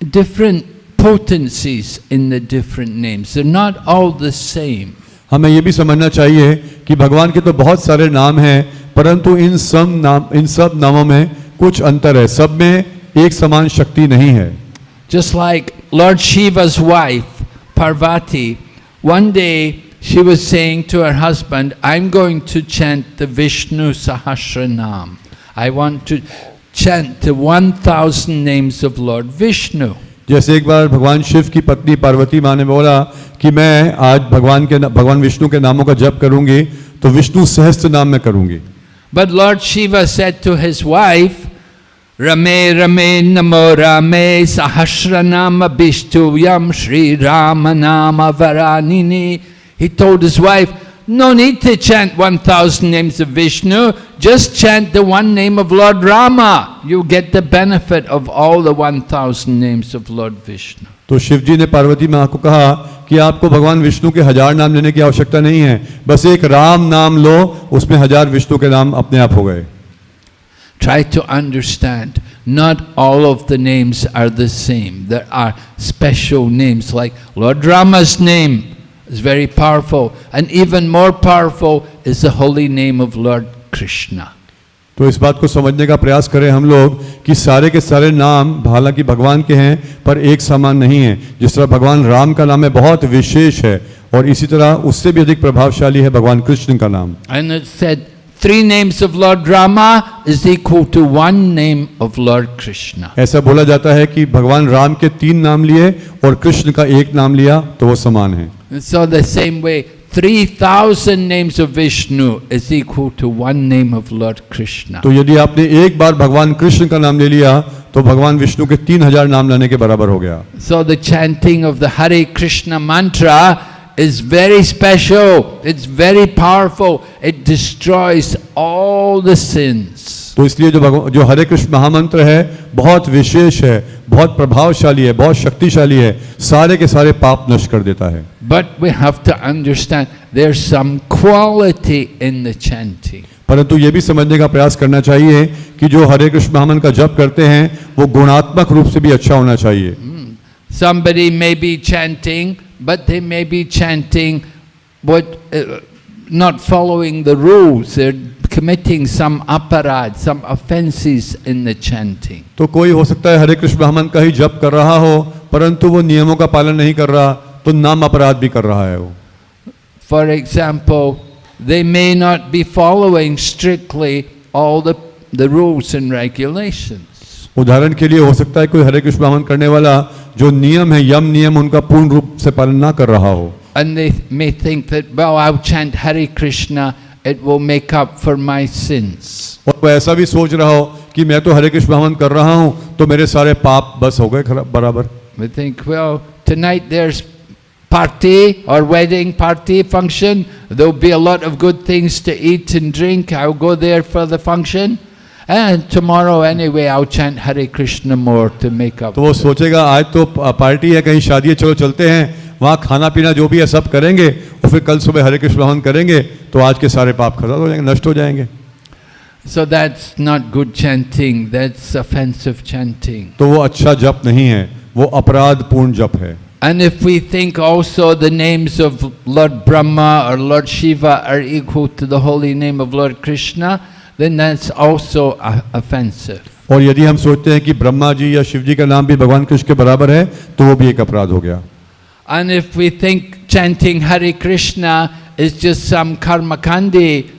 [SPEAKER 1] different potencies in the different names. They're not all the same.
[SPEAKER 2] हमें ये भी समझना चाहिए कि भगवान के तो बहुत सारे नाम हैं परंतु इन सब नाम इन सब नामों में कुछ अंतर है सब में एक समान शक्ति नहीं है
[SPEAKER 1] Just like Lord Shiva's wife, Parvati, One day she was saying to her husband, I'm going to chant the Vishnu Sahasranam. I want to chant the 1000 names of Lord Vishnu.
[SPEAKER 2] जैसे एक बार भगवान शिव की पत्नी पार्वती माँ ने बोला कि मैं आज भगवान के भगवान विष्णु के नामों का जप करूँगी तो विष्णु सहस्त्र नाम में करूँगी।
[SPEAKER 1] But Lord Shiva his wife रमे रमे नमो रमे सहस्र नाम विष्णु यम श्री राम नाम वरानी he told his wife no need to chant 1000 names of Vishnu, just chant the one name of Lord Rama. You get the benefit of all the 1000 names of Lord Vishnu.
[SPEAKER 2] तो शिव जी ने पार्वती माँ को कहा कि आपको भगवान विष्णु के हज़ार नाम लेने की आवश्यकता नहीं है बस एक राम नाम लो उसमें हज़ार विष्णु के नाम अपने आप हो गए
[SPEAKER 1] Try to understand, not all of the names are the same. There are special names like Lord Rama's name is very powerful. And even more powerful is the holy name of Lord Krishna.
[SPEAKER 2] तो इस बात को समझने का प्रयास करें हम लोग कि सारे के सारे नाम हालाँकि भगवान के हैं पर एक समान नहीं है। जिस तरह भगवान राम का नाम है बहुत विशेष है। और इसी तरह उससे भी अधिक प्रभावशाली है भगवान कृष्ण का नाम।
[SPEAKER 1] And it said three names of Lord Rama is equal to one name of Lord Krishna.
[SPEAKER 2] ऐसा बोला जाता है कि भगवान राम के तीन नाम लिए और कृष्ण का एक नाम लिया तो वो समान है।
[SPEAKER 1] And so the same way, 3,000 names of Vishnu is equal to one name of Lord Krishna.
[SPEAKER 2] तो यदि आपने एक बार भगवान कृष्ण का नाम ले लिया तो भगवान विष्णु के तीन हजार नाम लेने के बराबर हो गया
[SPEAKER 1] So the chanting of the Hare Krishna mantra is very special. It's very powerful. It destroys all the sins.
[SPEAKER 2] तो इसलिए जो जो हरे कृष्ण महामंत्र है बहुत विशेष है बहुत प्रभावशाली है बहुत शक्तिशाली है सारे के सारे पाप नष्ट कर देता है
[SPEAKER 1] But we have to understand there's some quality in the chanting.
[SPEAKER 2] परंतु ये भी समझने का प्रयास करना चाहिए कि जो हरे कृष्ण महामंत्र का जप करते हैं वो गुणात्मक रूप से भी अच्छा होना चाहिए
[SPEAKER 1] Somebody may be chanting, but they may be chanting what uh, not following the rules. They're committing some aparad, some offenses in the chanting.
[SPEAKER 2] तो कोई हो सकता है हरे कृष्ण महामंत्र का ही जप कर रहा हो परंतु वो नियमों का पालन नहीं कर रहा तो नाम अपराध भी कर रहा है वो
[SPEAKER 1] For example, they may not be following strictly all the, the rules and regulations.
[SPEAKER 2] उदाहरण के लिए हो सकता है कोई हरे कृष्ण महामंत्र करने वाला जो नियम है यम नियम उनका पूर्ण रूप से पालन ना कर रहा हो
[SPEAKER 1] And they may think that, well, I'll chant Hare Krishna, it will make up for my sins.
[SPEAKER 2] और वो ऐसा भी सोच रहा हो कि मैं तो हरे कृष्ण महामंत्र कर रहा हूँ तो मेरे सारे पाप बस हो गए बराबर
[SPEAKER 1] We think, well, tonight there's party or wedding party function. There'll be a lot of good things to eat and drink. I'll go there for the function. And tomorrow anyway, I'll chant Hare Krishna more to make up.
[SPEAKER 2] तो वो सोचेगा आज तो party है कहीं शादी है चलो चलते हैं वहाँ खाना पीना जो भी है सब करेंगे और फिर कल सुबह हरे कृष्ण महामंत्र करेंगे तो आज के सारे पाप खत्म हो जाएँगे नष्ट हो जाएँगे
[SPEAKER 1] So that's not good chanting, that's offensive chanting.
[SPEAKER 2] तो वो अच्छा जप नहीं है वो अपराध पूर्ण जप है
[SPEAKER 1] And if we think also the names of Lord Brahma or Lord Shiva are equal to the holy name of Lord Krishna, then that's also uh, offensive.
[SPEAKER 2] और यदि हम सोचते हैं कि ब्रह्मा जी या शिव जी का नाम भी भगवान कृष्ण के बराबर है तो वो भी एक अपराध हो गया
[SPEAKER 1] And if we think chanting Hare Krishna is just some karmakandi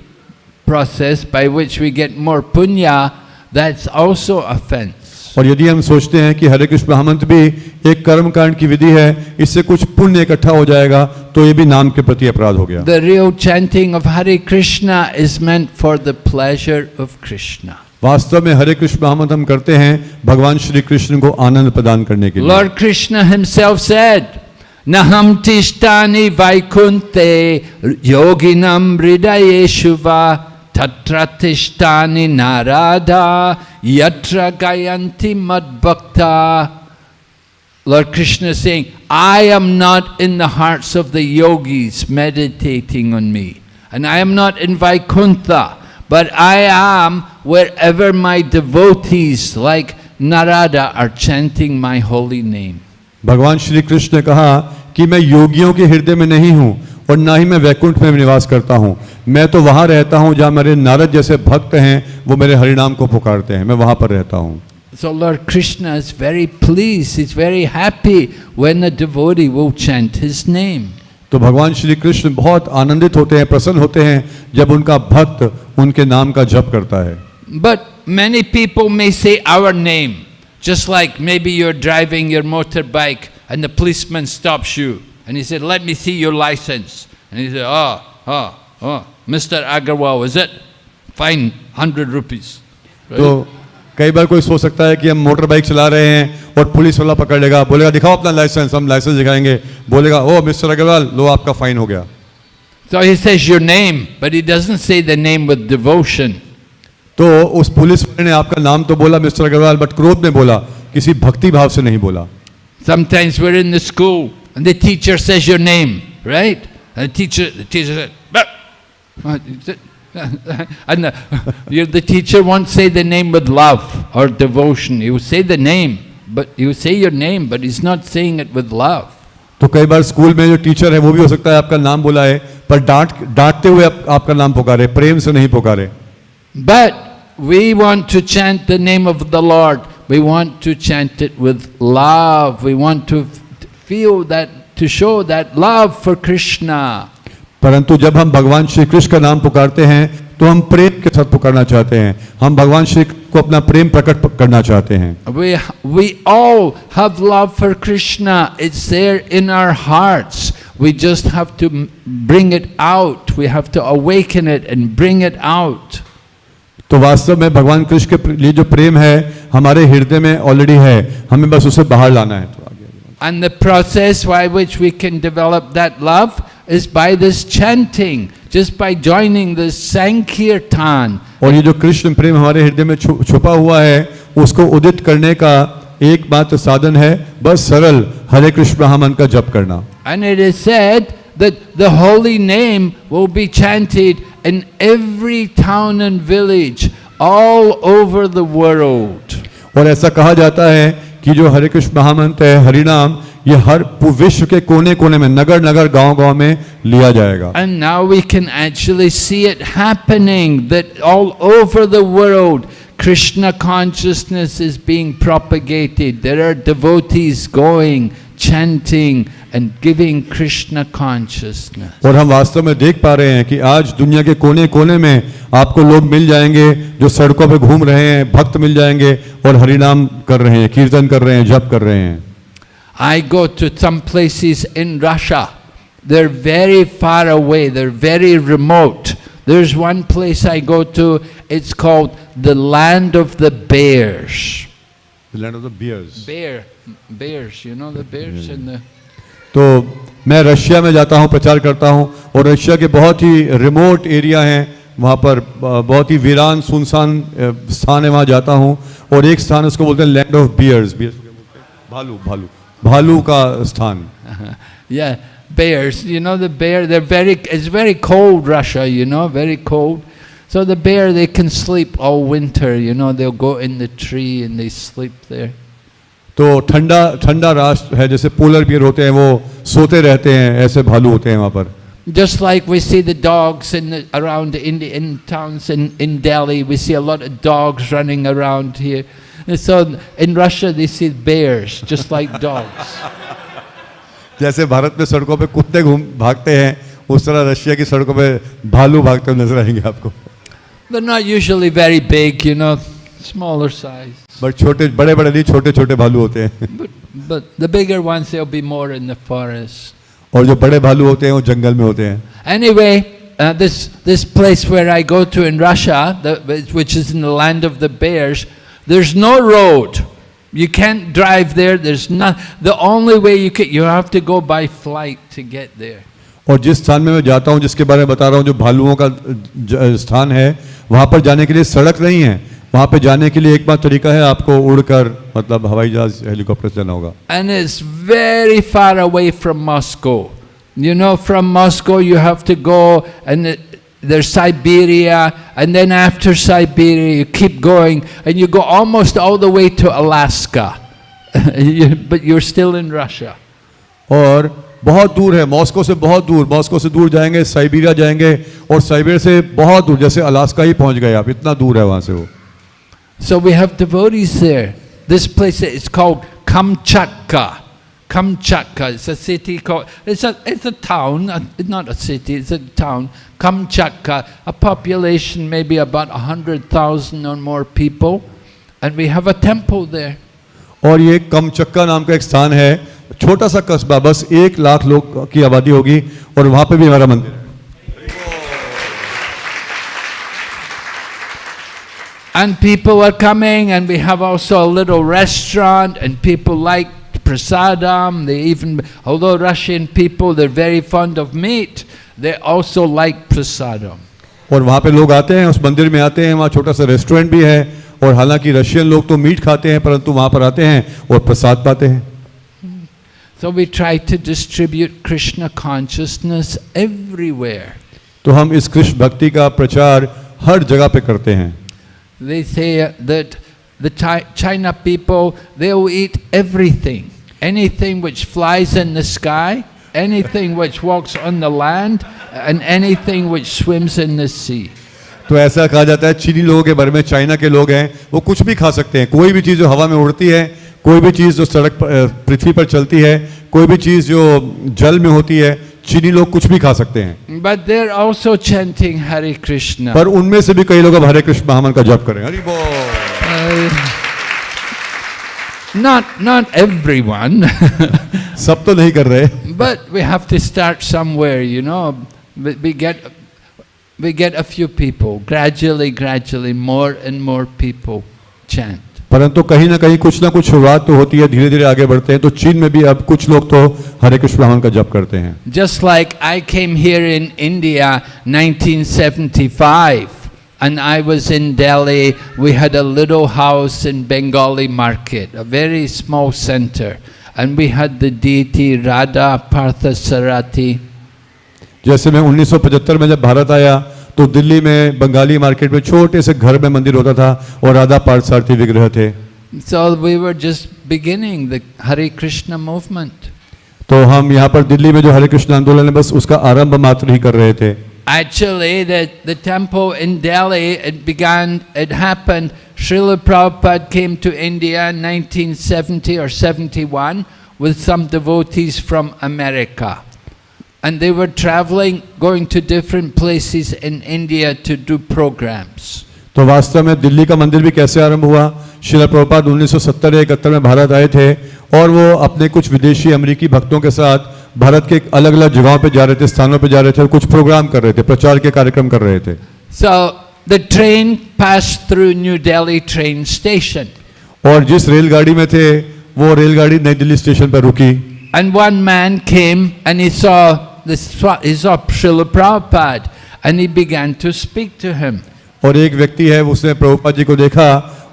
[SPEAKER 1] process by which we get more punya, that's also offense.
[SPEAKER 2] और यदि हम सोचते हैं कि हरे कृष्ण महामंत्र भी एक कर्म कांड की विधि है इससे कुछ पुण्य इकट्ठा हो जाएगा तो ये भी नाम के प्रति अपराध हो गया।
[SPEAKER 1] The real chanting of Hare Krishna is meant for the pleasure of Krishna
[SPEAKER 2] वास्तव में हरे कृष्ण महामद हम करते हैं भगवान श्री कृष्ण को आनंद प्रदान करने के लिए।
[SPEAKER 1] लॉर्ड कृष्ण हिमसेल्फ सेड न हम तिष्टानी वैकुंते योगिनम हृदय शुवा नाराधा यत्र गायंती मद Lord Krishna is saying, I am not in the hearts of the yogis meditating on me. And I am not in Vaikuntha, but I am wherever my devotees like Narada are chanting my holy name.
[SPEAKER 2] भगवान श्री कृष्ण ने कहा कि मैं योगियों के हृदय में नहीं हूँ और ना ही मैं वैकुंठ में निवास करता हूँ मैं तो वहाँ रहता हूँ जहाँ मेरे नारद जैसे भक्त हैं वो मेरे हरिनाम को पुकारते हैं मैं वहाँ पर रहता हूँ
[SPEAKER 1] So Lord Krishna is very pleased, he's very happy when the devotee will chant his name.
[SPEAKER 2] तो भगवान श्री कृष्ण बहुत आनंदित होते हैं प्रसन्न होते हैं जब उनका भक्त उनके नाम का जप करता है
[SPEAKER 1] But many people may say our name, just like maybe you're driving your motorbike and the policeman stops you and he said, Let me see your license. And he said, Oh, oh, oh, Mr. Agarwal, is it? Fine, 100 rupees. Right?
[SPEAKER 2] तो कई बार कोई सोच सकता है कि हम motor bike चला रहे हैं और पुलिस वाला पकड़ लेगा बोलेगा दिखाओ अपना लाइसेंस हम लाइसेंस दिखाएँगे बोलेगा ओ मिस्टर अग्रवाल लो आपका फाइन हो गया
[SPEAKER 1] So he says your name, but he doesn't say the name with devotion.
[SPEAKER 2] तो उस पुलिस वाले ने आपका नाम तो बोला मिस्टर अग्रवाल बट क्रोध में बोला किसी भक्ति भाव से नहीं बोला
[SPEAKER 1] Sometimes we're in the school and the teacher says your name, right? And the teacher, the teacher said, "Bah." What is it? and the, you- the teacher won't say the name with love or devotion. He will say the name, but he will say your name, but he's not saying it with love.
[SPEAKER 2] तो कई बार school में जो teacher है वो भी हो सकता है आपका नाम बोला है पर डांट डांटते हुए आप, आपका नाम पुकारे प्रेम से नहीं पुकारे
[SPEAKER 1] But we want to chant the name of the Lord. We want to chant it with love. We want to f- feel that, to show that love for Krishna.
[SPEAKER 2] परंतु जब हम भगवान श्री कृष्ण का नाम पुकारते हैं तो हम प्रेम के साथ पुकारना चाहते हैं हम भगवान श्री को अपना प्रेम प्रकट करना चाहते हैं
[SPEAKER 1] We, we all have love for Krishna. It's there in our hearts. We just have to bring it out. We have to awaken it and bring it out.
[SPEAKER 2] तो वास्तव में भगवान कृष्ण के लिए जो प्रेम है हमारे हृदय में ऑलरेडी है हमें बस उसे बाहर लाना है तो आगे
[SPEAKER 1] And the process by which we can develop that love is by this chanting, just by joining this Sankirtan.
[SPEAKER 2] और ये जो कृष्ण प्रेम हमारे हृदय में छु, छुपा हुआ है उसको उदित करने का एक एकमात्र साधन है बस सरल हरे कृष्ण महामंत्र का जप करना
[SPEAKER 1] And it is said that the holy name will be chanted in every town and village all over the world.
[SPEAKER 2] और ऐसा कहा जाता है कि जो हरे कृष्ण महामंत्र है हरिनाम ये हर विश्व के कोने कोने में नगर नगर गाँव गाँव में लिया जाएगा
[SPEAKER 1] And now we can actually see it happening that all over the world Krishna consciousness is being propagated. There are devotees going, chanting, and giving Krishna consciousness.
[SPEAKER 2] और हम वास्तव में देख पा रहे हैं कि आज दुनिया के कोने कोने में आपको लोग मिल जाएँगे जो सड़कों पे घूम रहे हैं भक्त मिल जाएँगे और हरिनाम कर रहे हैं कीर्तन कर रहे हैं जप कर रहे हैं
[SPEAKER 1] I go to some places in Russia. They're very far away, they're very remote. There's one place I go to, it's called the land of the bears.
[SPEAKER 2] Land of the bears
[SPEAKER 1] Bear, bears, you know the bears in the.
[SPEAKER 2] तो मैं Russia में जाता हूँ प्रचार करता हूँ और Russia के बहुत ही रिमोट एरिया हैं वहाँ पर बहुत ही वीरान सुनसान स्थान है वहाँ जाता हूँ और एक स्थान उसको बोलते हैं लैंड ऑफ़ बियर्स बियर्स हैं? भालू भालू भालू का स्थान
[SPEAKER 1] Yeah, bears. You know the bear. They're very. It's very cold, Russia. You know, very cold. So the bear, they can sleep all winter. You know, they'll go in the tree and they sleep there.
[SPEAKER 2] तो ठंडा ठंडा राष्ट्र है जैसे polar bear होते हैं वो सोते रहते हैं ऐसे भालू होते हैं वहाँ पर
[SPEAKER 1] Just like we see the dogs in the, around in, the, in towns in, in Delhi, we see a lot of dogs running around here. And so in Russia, they see bears, just like dogs.
[SPEAKER 2] जैसे भारत में सड़कों पे कुत्ते घूम भागते हैं उस तरह रशिया की सड़कों पे भालू भागते हुए नजर आएंगे आपको
[SPEAKER 1] They're not usually very big, you know, smaller size.
[SPEAKER 2] But छोटे बड़े बड़े नहीं छोटे छोटे भालू होते हैं
[SPEAKER 1] But, but the bigger ones, they'll be more in the forest.
[SPEAKER 2] और जो बड़े भालू होते हैं वो जंगल में होते हैं
[SPEAKER 1] Anyway, uh, this, this place where I go to in Russia, the, which is in the land of the bears, there's no road. You can't drive there. There's not. The only way you can, you have to go by flight to get there.
[SPEAKER 2] और जिस स्थान में मैं जाता हूँ जिसके बारे में बता रहा हूँ जो भालुओं का ज- स्थान है वहाँ पर जाने के लिए सड़क नहीं है वहाँ पे जाने के लिए एकमात्र तरीका है आपको उड़कर मतलब हवाई जहाज हेलीकॉप्टर से जाना होगा
[SPEAKER 1] And it's very far away from Moscow. You know, from Moscow you have to go and it, there's Siberia, and then after Siberia you keep going and you go almost all the way to Alaska. You- but you're still in Russia.
[SPEAKER 2] और बहुत दूर है Moscow से बहुत दूर Moscow से दूर जाएंगे साइबेरिया जाएंगे और साइबेरिया से बहुत दूर जैसे अलास्का ही पहुंच गए आप इतना दूर है वहां से वो
[SPEAKER 1] So we have devotees there. This place is called Kamchatka. Kamchatka. It's a city called, it's a, it's a town, uh, it's not a city, it's a town. Kamchatka, a population maybe about 100,000 or more people. And we have a temple there.
[SPEAKER 2] और ये कमचक्का नाम का एक स्थान है छोटा सा कस्बा बस एक लाख लोग की आबादी होगी और वहां पे भी हमारा मंदिर है
[SPEAKER 1] And people are coming, and we have also a little restaurant, and people like prasadam. They even, although Russian people, they're very fond of meat, they also like prasadam.
[SPEAKER 2] और वहाँ पे लोग आते हैं उस मंदिर में आते हैं वहाँ छोटा सा रेस्टोरेंट भी है और हालाँकि रशियन लोग तो मीट खाते हैं परंतु वहाँ पर आते हैं और प्रसाद पाते हैं
[SPEAKER 1] So we try to distribute Krishna consciousness everywhere.
[SPEAKER 2] तो हम इस कृष्ण भक्ति का प्रचार हर जगह पे करते हैं
[SPEAKER 1] They say that the China people, they'll eat everything. Anything which flies in the sky, anything which walks on the land, and anything which swims in the sea.
[SPEAKER 2] तो ऐसा कहा जाता है चीनी लोगों के बारे में चाइना के लोग हैं वो कुछ भी खा सकते हैं कोई भी चीज़ जो हवा में उड़ती है कोई भी चीज़ जो सड़क पृथ्वी पर चलती है कोई भी चीज़ जो जल में होती है चीनी लोग कुछ भी खा सकते हैं
[SPEAKER 1] But they're also chanting Hare Krishna.
[SPEAKER 2] पर उनमें से भी कई लोग अब हरे कृष्ण महामन का जप करें हरि बोल
[SPEAKER 1] not, not everyone,
[SPEAKER 2] सब तो नहीं कर रहे
[SPEAKER 1] but we have to start somewhere, you know. We, we get, we get a few people, gradually, gradually, more and more people chant.
[SPEAKER 2] परंतु कहीं ना कहीं कुछ ना कुछ शुरुआत तो होती है धीरे धीरे आगे बढ़ते हैं तो चीन में भी अब कुछ लोग तो हरे कृष्ण ब्राह्मण का जप करते हैं
[SPEAKER 1] Just like I came here in India 1975 and I was in Delhi, we had a little house in Bengali market, a very small center. And we had the deity Radha Parthasarati.
[SPEAKER 2] जैसे मैं 1975 में जब भारत आया तो दिल्ली में Bengali market में छोटे से घर में मंदिर होता था और राधा पार्थसारथी विग्रह थे
[SPEAKER 1] So we were just beginning the Hare Krishna movement.
[SPEAKER 2] तो हम यहाँ पर दिल्ली में जो हरे कृष्ण आंदोलन है बस उसका आरंभ मात्र ही कर रहे थे
[SPEAKER 1] Actually, the, the temple in Delhi, it began, it happened, Srila Prabhupada came to India in 1970 or 71 with some devotees from America. And they were traveling, going to different places in India to do programs.
[SPEAKER 2] तो वास्तव में दिल्ली का मंदिर भी कैसे आरंभ हुआ शिला प्रभुपाद 1970 या इकहत्तर में भारत आए थे और वो अपने कुछ विदेशी अमेरिकी भक्तों के साथ भारत के अलग अलग जगहों पे जा रहे थे स्थानों पे जा रहे थे और कुछ प्रोग्राम कर रहे थे प्रचार के कार्यक्रम कर रहे थे।
[SPEAKER 1] So the train pass through New Delhi train station
[SPEAKER 2] और जिस रेलगाड़ी में थे वो रेलगाड़ी नई दिल्ली स्टेशन पर रुकी।
[SPEAKER 1] And one man came and he saw this Srila Prabhupada and he began to speak to him
[SPEAKER 2] और एक व्यक्ति है उसने प्रभुपाद जी को देखा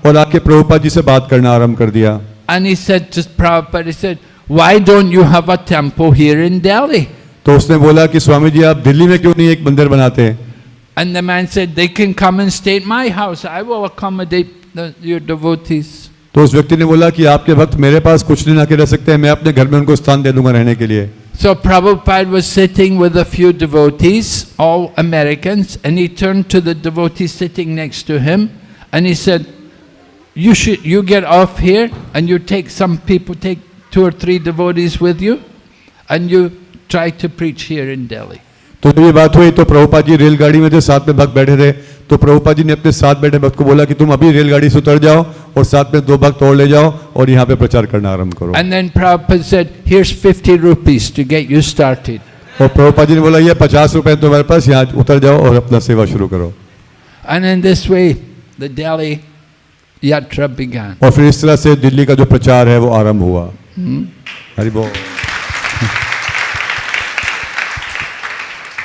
[SPEAKER 2] और आके प्रभुपाद जी से बात करना आरंभ कर दिया।
[SPEAKER 1] And he said to Prabhupada he said Why don't you have a temple here in Delhi?
[SPEAKER 2] तो उसने बोला कि स्वामी जी आप दिल्ली में क्यों नहीं एक मंदिर बनाते
[SPEAKER 1] And the man said, They can come and stay at my house. I will accommodate the, your devotees.
[SPEAKER 2] तो उस व्यक्ति ने बोला कि आपके भक्त मेरे पास कुछ दिन आके रह सकते हैं मैं अपने घर में उनको स्थान दे दूंगा रहने के लिए
[SPEAKER 1] So Prabhupada was sitting with a few devotees, all Americans, and he turned to the devotee sitting next to him and he said, You should you get off here and you take some people, take two or three devotees with you, and you try to preach here in Delhi.
[SPEAKER 2] तो जब ये बात हुई तो प्रभुपाद जी रेलगाड़ी में थे साथ में भक्त बैठे थे तो प्रभुपाद जी ने अपने साथ बैठे भक्त को बोला कि तुम अभी रेलगाड़ी से उतर जाओ और साथ में दो भक्त और ले जाओ और यहाँ पे प्रचार करना आरंभ करो
[SPEAKER 1] And then Prabhupada said, Here's 50 rupees to get you started.
[SPEAKER 2] और प्रभुपाद जी ने बोला ये पचास रुपए तुम्हारे पास यहाँ उतर जाओ और अपना सेवा शुरू करो
[SPEAKER 1] And in this way, the Delhi yatra began.
[SPEAKER 2] और फिर इस तरह से दिल्ली का जो प्रचार है वो आरंभ हुआ हरि बोल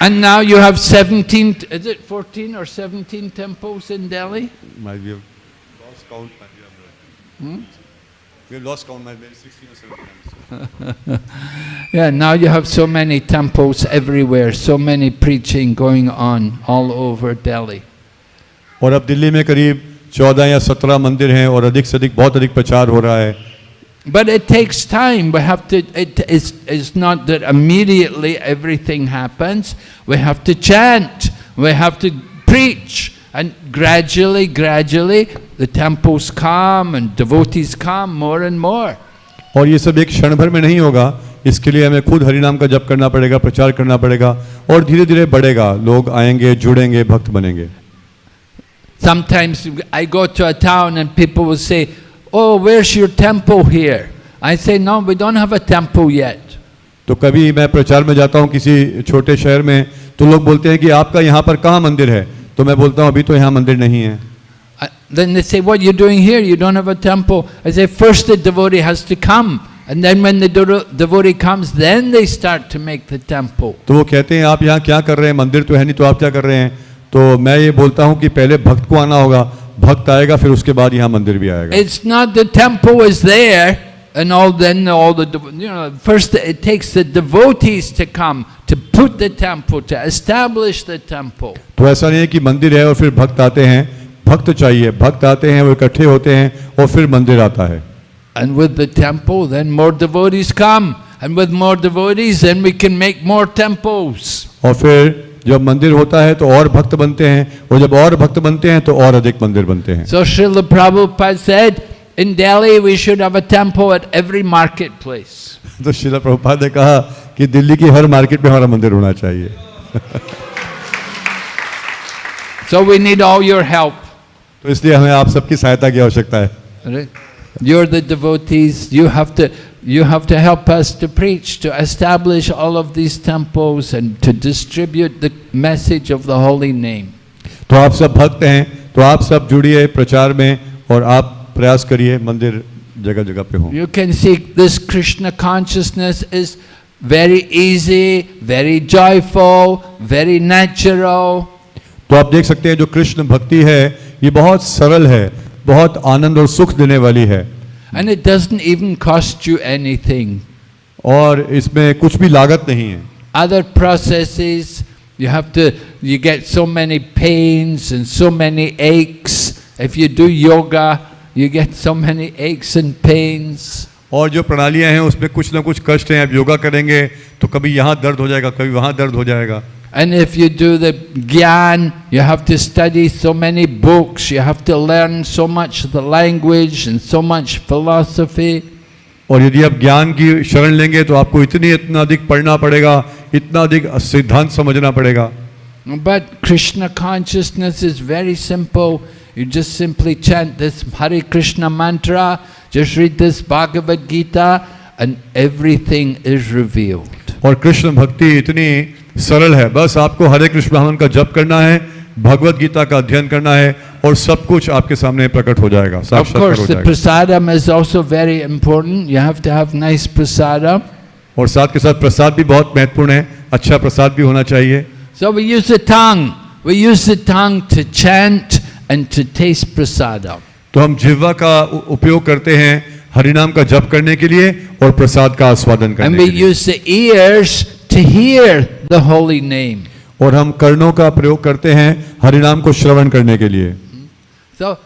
[SPEAKER 1] And now you have 17, is it 14 or 17 temples in Delhi? Yeah, now you have so many temples everywhere, so many preaching going on all over Delhi.
[SPEAKER 2] और अब दिल्ली में करीब चौदह या सत्रह मंदिर हैं और अधिक से अधिक बहुत अधिक प्रचार हो रहा है
[SPEAKER 1] But it takes time. We have to, it is it's not that immediately everything happens. We have to chant, we have to preach, and gradually, gradually, the temples come and devotees come more and more.
[SPEAKER 2] और ये सब एक क्षण भर में नहीं होगा इसके लिए हमें खुद हरि नाम का जप करना पड़ेगा प्रचार करना पड़ेगा और धीरे धीरे बढ़ेगा लोग आएंगे जुड़ेंगे भक्त बनेंगे
[SPEAKER 1] Sometimes I go to a town and people will say, Oh, where's your temple here? I say, No, we don't have a temple yet.
[SPEAKER 2] तो कभी मैं प्रचार में जाता हूँ किसी छोटे शहर में तो लोग बोलते हैं कि आपका यहाँ पर कहाँ मंदिर है तो मैं बोलता हूँ अभी तो यहाँ मंदिर नहीं है
[SPEAKER 1] Uh, Then they say, What are you doing here? You don't have a temple. I say, First the devotee has to come. And then when the devotee comes, then they start to make the temple.
[SPEAKER 2] तो वो कहते हैं आप यहाँ क्या कर रहे हैं मंदिर तो है नहीं तो आप क्या कर रहे हैं तो मैं ये बोलता हूँ कि पहले भक्त को आना होगा भक्त आएगा फिर उसके बाद यहाँ मंदिर भी आएगा
[SPEAKER 1] It's not the temple is there and all then all the you know first it takes the devotees to come to put the temple to establish the temple.
[SPEAKER 2] तो ऐसा नहीं है कि मंदिर है और फिर भक्त आते हैं भक्त चाहिए भक्त आते हैं वो इकट्ठे होते हैं और फिर मंदिर आता है
[SPEAKER 1] And with the temple then more devotees come and with more devotees then we can make more temples.
[SPEAKER 2] और फिर जब मंदिर होता है तो और भक्त बनते हैं और जब और भक्त बनते हैं तो और अधिक मंदिर बनते हैं
[SPEAKER 1] So Srila Prabhupada said in Delhi we should have a temple at every marketplace.
[SPEAKER 2] तो शिला प्रभुपाद ने कहा कि दिल्ली की हर मार्केट में हमारा मंदिर होना चाहिए
[SPEAKER 1] So we need all your help.
[SPEAKER 2] तो इसलिए हमें आप सबकी सहायता की आवश्यकता है
[SPEAKER 1] Right? You're the devotees. You have to you have to help us to preach, to establish all of these temples, and to distribute the message of the holy name.
[SPEAKER 2] तो आप सब भक्त हैं तो आप सब जुड़िए प्रचार में और आप प्रयास करिए मंदिर जगह जगह पे हो
[SPEAKER 1] You can see this Krishna consciousness is very easy, very joyful, very natural.
[SPEAKER 2] तो आप देख सकते हैं जो कृष्ण भक्ति है ये बहुत सरल है बहुत आनंद और सुख देने वाली है
[SPEAKER 1] And it doesn't even cost you anything.
[SPEAKER 2] और इसमें कुछ भी लागत नहीं है
[SPEAKER 1] Other processes, you have to, you get so many pains and so many aches. If you do yoga, you get so many aches and pains.
[SPEAKER 2] और जो प्रणालियां हैं उसमें कुछ ना कुछ कष्ट हैं अब योगा करेंगे तो कभी यहाँ दर्द हो जाएगा कभी वहाँ दर्द हो जाएगा
[SPEAKER 1] And if you do the gyan, you have to study so many books, you have to learn so much the language and so much philosophy.
[SPEAKER 2] और यदि आप ज्ञान की शरण लेंगे तो आपको इतनी इतना अधिक पढ़ना पड़ेगा इतना अधिक सिद्धांत समझना पड़ेगा
[SPEAKER 1] But Krishna consciousness is very simple. You just simply chant this Hare Krishna mantra, just read this Bhagavad Gita, and everything is revealed.
[SPEAKER 2] और कृष्ण भक्ति इतनी सरल है बस आपको हरे कृष्ण ब्राह्मण का जप करना है भगवत गीता का अध्ययन करना है और सब कुछ आपके सामने प्रकट हो जाएगा साक्षात्कार हो जाएगा
[SPEAKER 1] prasadam is also very important. You have to have nice prasadam.
[SPEAKER 2] और साथ के साथ प्रसाद भी बहुत महत्वपूर्ण है अच्छा प्रसाद भी होना चाहिए
[SPEAKER 1] So we use the tongue. We use the tongue to chant and to taste prasadam.
[SPEAKER 2] तो हम जिह्वा का उपयोग करते हैं हरिनाम का जप करने के लिए और प्रसाद का आस्वादन
[SPEAKER 1] And
[SPEAKER 2] करने
[SPEAKER 1] we
[SPEAKER 2] के लिए
[SPEAKER 1] use the ears to hear the holy name.
[SPEAKER 2] और हम कर्णों का प्रयोग करते हैं हरिनाम को श्रवण करने के लिए
[SPEAKER 1] So,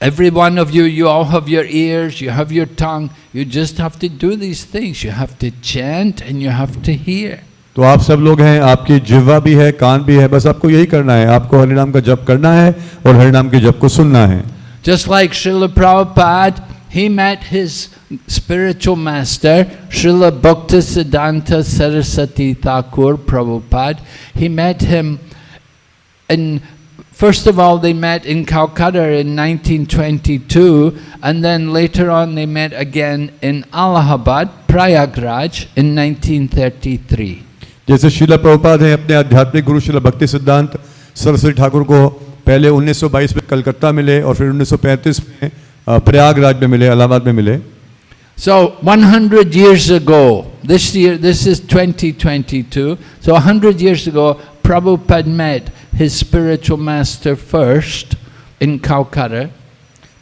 [SPEAKER 1] every one of you, you all have your ears, you have your tongue, you just have to do these things. You have to chant and you have to hear.
[SPEAKER 2] तो आप सब लोग हैं आपकी जिह्वा भी है कान भी है बस आपको यही करना है आपको हरिनाम का जप करना है और हरिनाम के जप को सुनना है
[SPEAKER 1] Just like Srila Prabhupada, he met his spiritual master, Srila Bhaktisiddhanta Saraswati Thakur Prabhupada. He met him in, first of all, they met in Calcutta in 1922, and then later on they met again in Allahabad, Prayagraj, in 1933.
[SPEAKER 2] जैसे शिला प्रभुपाद हैं अपने आध्यात्मिक गुरु शिला भक्ति सिद्धांत सरस्वती ठाकुर को पहले 1922 में कलकत्ता मिले और फिर 1935 में अ, प्रयागराज में मिले इलाहाबाद में मिले
[SPEAKER 1] So 100 years ago, this year, this is 2022, so 100 years ago, Prabhupada met his spiritual master first in Calcutta.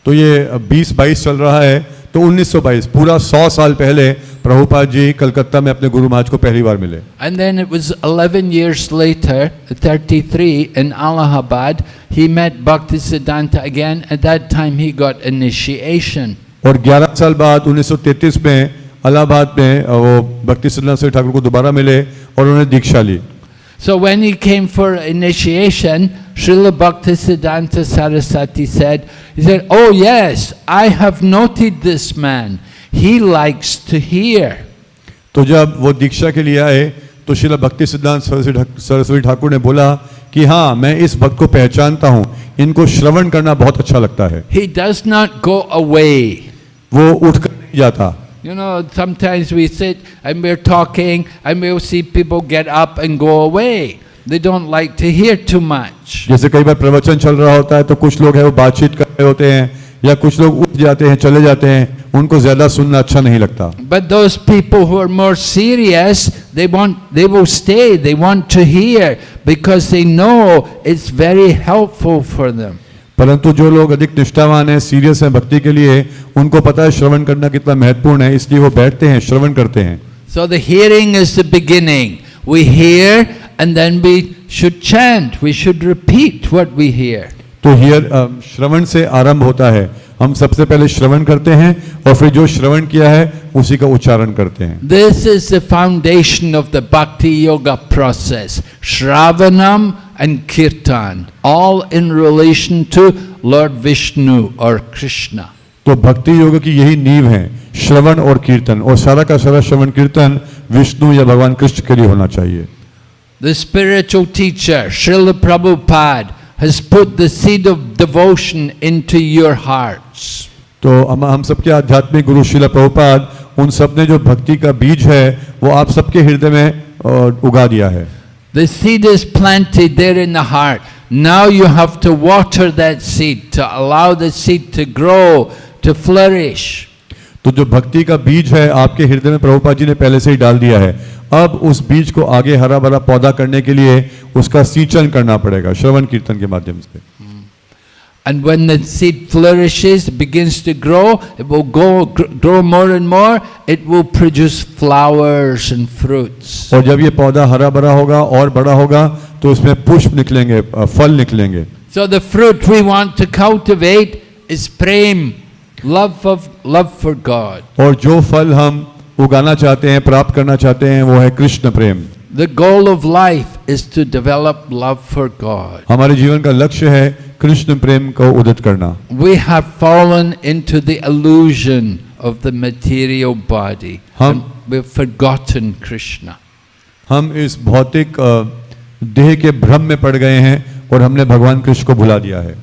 [SPEAKER 2] तो ये 20-22 चल रहा है तो 1922 पूरा 100 साल पहले प्रभुपाद जी कलकत्ता में अपने गुरु महाराज को पहली बार मिले।
[SPEAKER 1] And then it was 11 years later 33 in Allahabad he met Bhakti Siddhanta again at that time he got initiation
[SPEAKER 2] और 11 साल बाद 1933 में अलाहाबाद में वो भक्ति सिद्धांत से ठाकुर को दोबारा मिले और उन्होंने दीक्षा ली।
[SPEAKER 1] So when he came for initiation Srila Bhaktisiddhanta Sarasati said, he said, oh yes, I have noted this man. He likes to hear.
[SPEAKER 2] तो जब वो दीक्षा के लिए आए तो शिला भक्ति सिद्धांत सरस्वती ठाकुर ने बोला कि हाँ मैं इस भक्त को पहचानता हूँ इनको श्रवण करना बहुत अच्छा लगता है
[SPEAKER 1] He does not go away.
[SPEAKER 2] वो उठकर नहीं जाता
[SPEAKER 1] You know, sometimes we sit and we're talking and we'll see people get up and go away. They don't like to hear too much.
[SPEAKER 2] जैसे कई बार प्रवचन चल रहा होता है तो कुछ लोग हैं वो बातचीत कर रहे होते हैं या कुछ लोग उठ जाते हैं चले जाते हैं उनको ज़्यादा सुनना अच्छा नहीं लगता।
[SPEAKER 1] But those people who are more serious they want they will stay they want to hear because they know it's very helpful for them
[SPEAKER 2] परंतु जो लोग अधिक निष्ठावान हैं सीरियस हैं भक्ति के लिए उनको पता है श्रवण करना कितना महत्वपूर्ण है इसलिए वो बैठते हैं श्रवण करते हैं।
[SPEAKER 1] So the hearing is the beginning we hear and then we should chant we should repeat what we hear
[SPEAKER 2] तो हियर um, श्रवण से आरंभ होता है। हम सबसे पहले श्रवण करते हैं और फिर जो श्रवण किया है उसी का उच्चारण करते हैं।
[SPEAKER 1] This is the foundation of the bhakti yoga process shravanam and kirtan all in relation to lord Vishnu और कृष्णा
[SPEAKER 2] तो भक्ति योग की यही नींव है श्रवण और कीर्तन और सारा का सारा श्रवण कीर्तन विष्णु या भगवान कृष्ण के लिए होना चाहिए।
[SPEAKER 1] The spiritual teacher Srila Prabhu has put the seed of devotion into your hearts.
[SPEAKER 2] तो हम हम सबके आध्यात्मिक गुरु शिला प्रभुपाद उन सब ने जो भक्ति का बीज है वो आप सबके हृदय में अ, उगा दिया है
[SPEAKER 1] The seed is planted there in the heart. Now you have to water that seed to allow the seed to grow, to flourish.
[SPEAKER 2] तो जो भक्ति का बीज है आपके हृदय में प्रभुपाद जी ने पहले से ही डाल दिया है अब उस बीज को आगे हरा भरा पौधा करने के लिए उसका सिंचन करना पड़ेगा श्रवण कीर्तन के माध्यम से
[SPEAKER 1] And when the seed flourishes, begins to grow, it will go, grow more and more, it will produce flowers and fruits.
[SPEAKER 2] और जब ये पौधा हरा भरा होगा और बड़ा होगा तो उसमें पुष्प निकलेंगे अ, फल निकलेंगे
[SPEAKER 1] So the fruit we want to cultivate is prem, love of love for God.
[SPEAKER 2] और जो फल हम उगाना चाहते हैं प्राप्त करना चाहते हैं वो है कृष्ण प्रेम
[SPEAKER 1] The goal of life is to develop love for God.
[SPEAKER 2] हमारे जीवन का लक्ष्य है कृष्ण प्रेम को उदित करना
[SPEAKER 1] We have fallen into the illusion of the material body. And we've forgotten Krishna.
[SPEAKER 2] हम इस भौतिक देह के भ्रम में पड़ गए हैं और हमने भगवान कृष्ण को भुला दिया है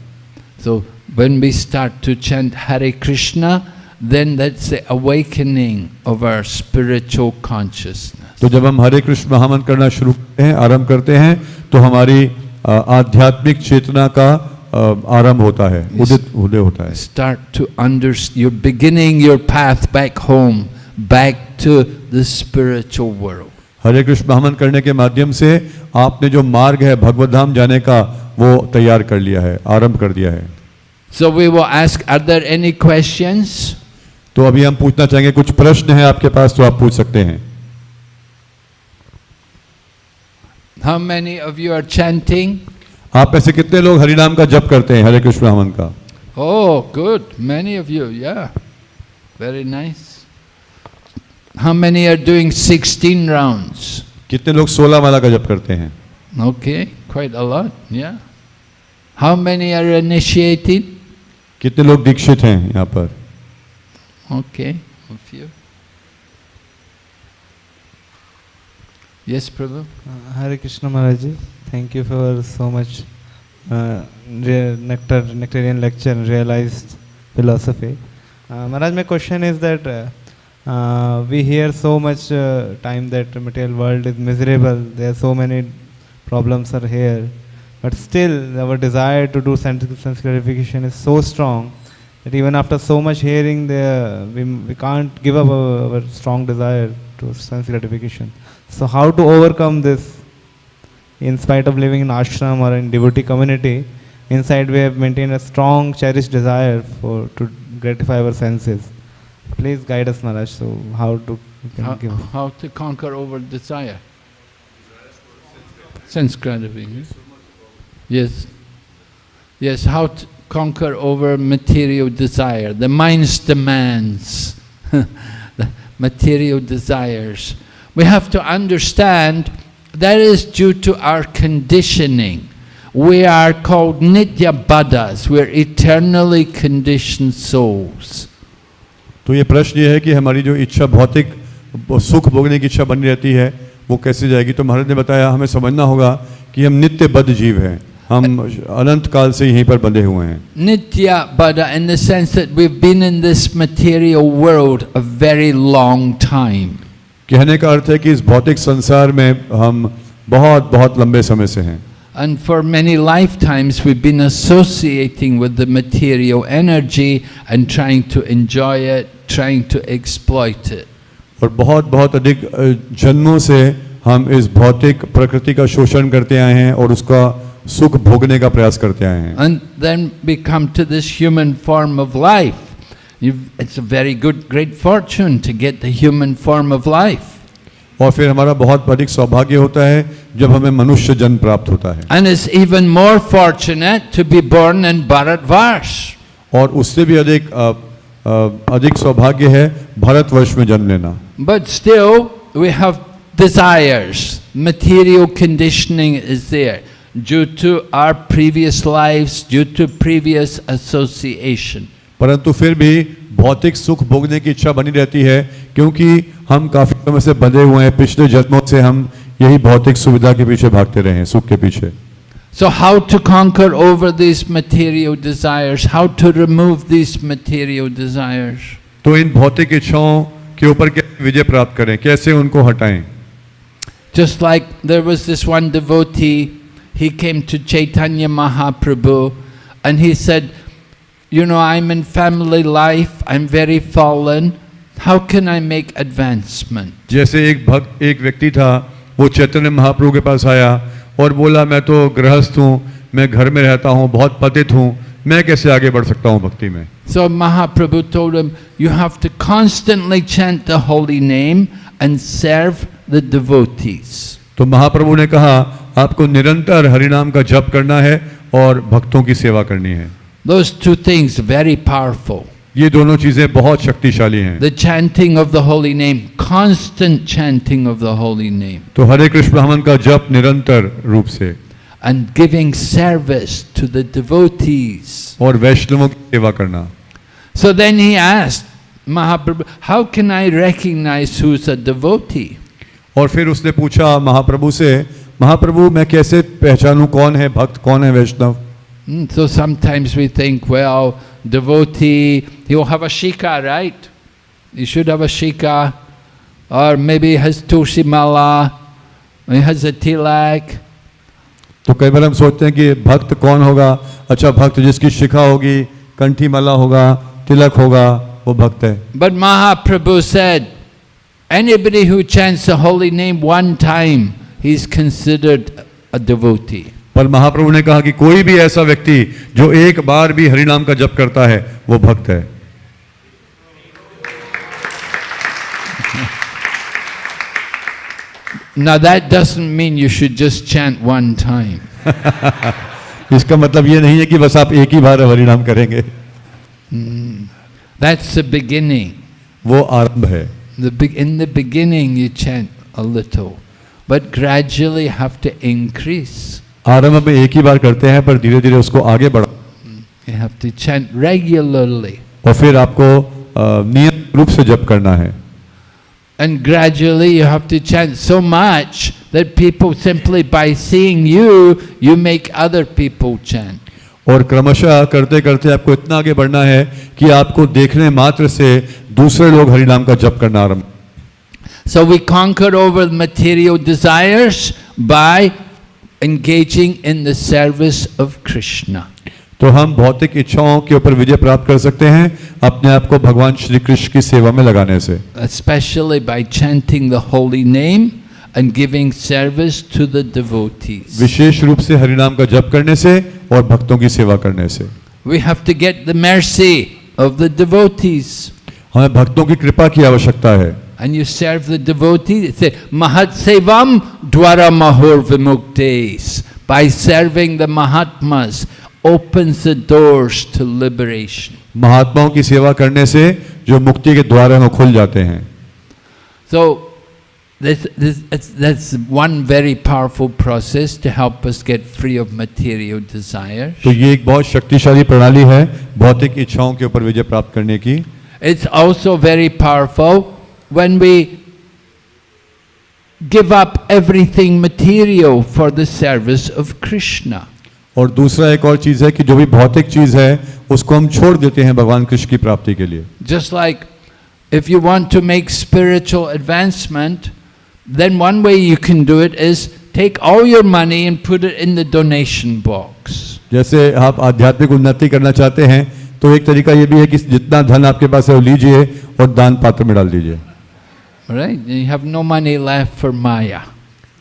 [SPEAKER 1] So when we start to chant Hare Krishna, then that's the awakening of our spiritual consciousness.
[SPEAKER 2] तो जब हम हरे कृष्ण महामंत्र करना शुरू करते हैं आरंभ करते हैं तो हमारी आध्यात्मिक चेतना का आरंभ होता है उदित उदय होता है
[SPEAKER 1] Start to understand, you're beginning your path back home, back to the spiritual world.
[SPEAKER 2] हरे कृष्ण महामंत्र करने के माध्यम से आपने जो मार्ग है भगवत धाम जाने का वो तैयार कर लिया है आरंभ कर दिया है
[SPEAKER 1] So we will ask, are there any questions?
[SPEAKER 2] तो अभी हम पूछना चाहेंगे कुछ प्रश्न है आपके पास तो आप पूछ सकते हैं।
[SPEAKER 1] How many of you are chanting
[SPEAKER 2] आप ऐसे कितने लोग हरिनाम का जप करते हैं हरे कृष्ण रामन का?
[SPEAKER 1] ओ good many of you yeah very nice how many are doing 16 rounds
[SPEAKER 2] कितने लोग 16 वाला का जप करते हैं?
[SPEAKER 1] ओके क्वाइट अ या हाउ मेनी आर इनिशिएटेड
[SPEAKER 2] कितने लोग दीक्षित हैं यहाँ पर?
[SPEAKER 1] Okay, a few. Yes, Prabhu?
[SPEAKER 3] Uh, Hare Krishna Maharaji, thank you for so much uh, nectar, nectarian lecture and realized philosophy. Uh, Maharaj, my question is that uh, uh, we hear so much uh, time that material world is miserable, there are so many problems are here, but still our desire to do sense, sense gratification is so strong that even after so much hearing, the, we, we can't give up our, our strong desire to sense gratification. So how to overcome this? In spite of living in ashram or in devotee community, inside we have maintained a strong, cherished desire for to gratify our senses. Please guide us, Maharaj. So how to can
[SPEAKER 1] How,
[SPEAKER 3] give?
[SPEAKER 1] how to conquer over desire? Sense gratification. Yes. Yes, how to conquer over material desire, the mind's demands, the material desires. We have to understand that is due to our conditioning. We are called nitya baddhas, we're eternally conditioned souls.
[SPEAKER 2] तो तो ये प्रश्न ये है कि हमारी जो इच्छा भौतिक सुख भोगने की इच्छा बनी रहती है वो कैसे जाएगी तो महाराज ने बताया हमें समझना होगा कि हम नित्य बद्ध जीव हैं हम अनंत काल से यहीं पर बंधे हुए हैं
[SPEAKER 1] Nitya Bada in the sense that we've been in this material world a very long time.
[SPEAKER 2] कहने का अर्थ है कि इस भौतिक संसार में हम बहुत बहुत लंबे समय से हैं
[SPEAKER 1] And for many lifetimes we've been associating with the material energy and trying to enjoy it, trying to exploit it.
[SPEAKER 2] और बहुत बहुत अधिक अ, जन्मों से हम इस भौतिक प्रकृति का शोषण करते आए हैं और उसका सुख भोगने का प्रयास करते आए हैं।
[SPEAKER 1] And then we come to this human form of life it's a very good great fortune to get the human form of life
[SPEAKER 2] और फिर हमारा बहुत अधिक सौभाग्य होता है जब हमें मनुष्य जन्म प्राप्त होता है।
[SPEAKER 1] And it's even more fortunate to be born in Bharatvarsha
[SPEAKER 2] और उससे भी अधिक अधिक सौभाग्य है भारतवर्ष में जन्म लेना।
[SPEAKER 1] But still we have desires material conditioning is there due to our previous lives, due to previous association.
[SPEAKER 2] परंतु फिर भी भौतिक सुख भोगने की इच्छा बनी रहती है क्योंकि हम काफी समय से बंधे हुए हैं पिछले जन्मों से हम यही भौतिक सुविधा के पीछे भागते रहे हैं सुख के पीछे
[SPEAKER 1] So, how to conquer over these material desires? How to remove these material desires?
[SPEAKER 2] तो इन भौतिक इच्छाओं के ऊपर कैसे विजय प्राप्त करें कैसे उनको हटाएं
[SPEAKER 1] Just like there was this one devotee, he came to Chaitanya Mahaprabhu and he said, You know, I'm in family life, I'm very fallen, how can I make advancement?
[SPEAKER 2] जैसे एक भक्त एक व्यक्ति था वो चैतन्य महाप्रभु के पास आया और बोला मैं तो गृहस्थ हूँ मैं घर में रहता हूँ बहुत पतित हूँ मैं कैसे आगे बढ़ सकता हूँ भक्ति में
[SPEAKER 1] So Mahaprabhu told him, You have to constantly chant the holy name and serve the devotees.
[SPEAKER 2] तो महाप्रभु ने कहा आपको निरंतर हरिनाम का जप करना है और भक्तों की सेवा करनी है
[SPEAKER 1] Those two things very powerful.
[SPEAKER 2] ये दोनों चीज़ें बहुत शक्तिशाली हैं
[SPEAKER 1] The chanting of the holy name, constant chanting of the holy name.
[SPEAKER 2] तो हरे कृष्ण ब्राह्मण का जप निरंतर रूप से
[SPEAKER 1] and giving service to the devotees.
[SPEAKER 2] और वैष्णवों की सेवा करना
[SPEAKER 1] So then he asked Mahaprabhu, How can I recognize who's a devotee?
[SPEAKER 2] और फिर उसने पूछा महाप्रभु से महाप्रभु मैं कैसे पहचानू कौन है भक्त कौन है
[SPEAKER 1] Vaishnava? So sometimes we think well devotee you have a shikha right you should have a shikha और maybe has tulsi mala has a tilak
[SPEAKER 2] तो कई बार हम सोचते हैं कि भक्त कौन होगा? अच्छा भक्त जिसकी शिखा होगी कंठी माला होगा तिलक होगा वो भक्त है।
[SPEAKER 1] But Mahaprabhu said anybody who chants the holy name one time, he's considered a devotee.
[SPEAKER 2] पर महाप्रभु ने कहा कि कोई भी ऐसा व्यक्ति जो एक बार भी हरिनाम का जप करता है वो भक्त है
[SPEAKER 1] Now that doesn't mean you should just chant one time.
[SPEAKER 2] इसका मतलब ये नहीं है कि बस आप एक ही बार हरिनाम करेंगे
[SPEAKER 1] That's the beginning.
[SPEAKER 2] वो आरंभ है
[SPEAKER 1] The be- in the beginning you chant a little, but gradually have to increase.
[SPEAKER 2] आरंभ में एक ही बार करते हैं पर धीरे धीरे उसको आगे बढ़ा
[SPEAKER 1] You have to chant regularly.
[SPEAKER 2] और फिर आपको अ, नियमित रूप से जप करना है
[SPEAKER 1] And gradually you have to chant so much that people simply by seeing you, you make other people chant.
[SPEAKER 2] और क्रमशः करते करते आपको इतना आगे बढ़ना है कि आपको देखने मात्र से दूसरे लोग हरि नाम का जप करना आरंभ
[SPEAKER 1] so we conquer over material desires by engaging in the service of Krishna
[SPEAKER 2] तो हम भौतिक इच्छाओं के ऊपर विजय प्राप्त कर सकते हैं अपने आप को भगवान श्री कृष्ण की सेवा में लगाने से।
[SPEAKER 1] Especially by chanting the holy name and giving service to the devotee
[SPEAKER 2] विशेष रूप से हरि का जप करने से और भक्तों की सेवा करने से।
[SPEAKER 1] We have to get the mercy of the devotees
[SPEAKER 2] हमें भक्तों की कृपा की आवश्यकता है
[SPEAKER 1] And you serve the devotees. It says, Mahat Sevam Dwara Mahur Vimuktes. By serving the Mahatmas, opens the doors to liberation.
[SPEAKER 2] महात्माओं की सेवा करने से जो मुक्ति के द्वार हैं वो खुल जाते हैं
[SPEAKER 1] So, this, this, it's, that's one very powerful process to help us get free of material desires.
[SPEAKER 2] तो ये एक बहुत शक्तिशाली प्रणाली है भौतिक इच्छाओं के ऊपर विजय प्राप्त करने की
[SPEAKER 1] It's also very powerful when we give up everything material for the service of Krishna.
[SPEAKER 2] और दूसरा एक और चीज है कि जो भी भौतिक चीज है उसको हम छोड़ देते हैं भगवान कृष्ण की प्राप्ति के लिए
[SPEAKER 1] Just like if you want to make spiritual advancement, then one way you can do it is take all your money and put it in the donation box.
[SPEAKER 2] जैसे आप आध्यात्मिक उन्नति करना चाहते हैं तो एक तरीका ये भी है कि जितना धन आपके पास है वो लीजिए और दान पात्र में डाल दीजिए।
[SPEAKER 1] Right? you have no money left for maya.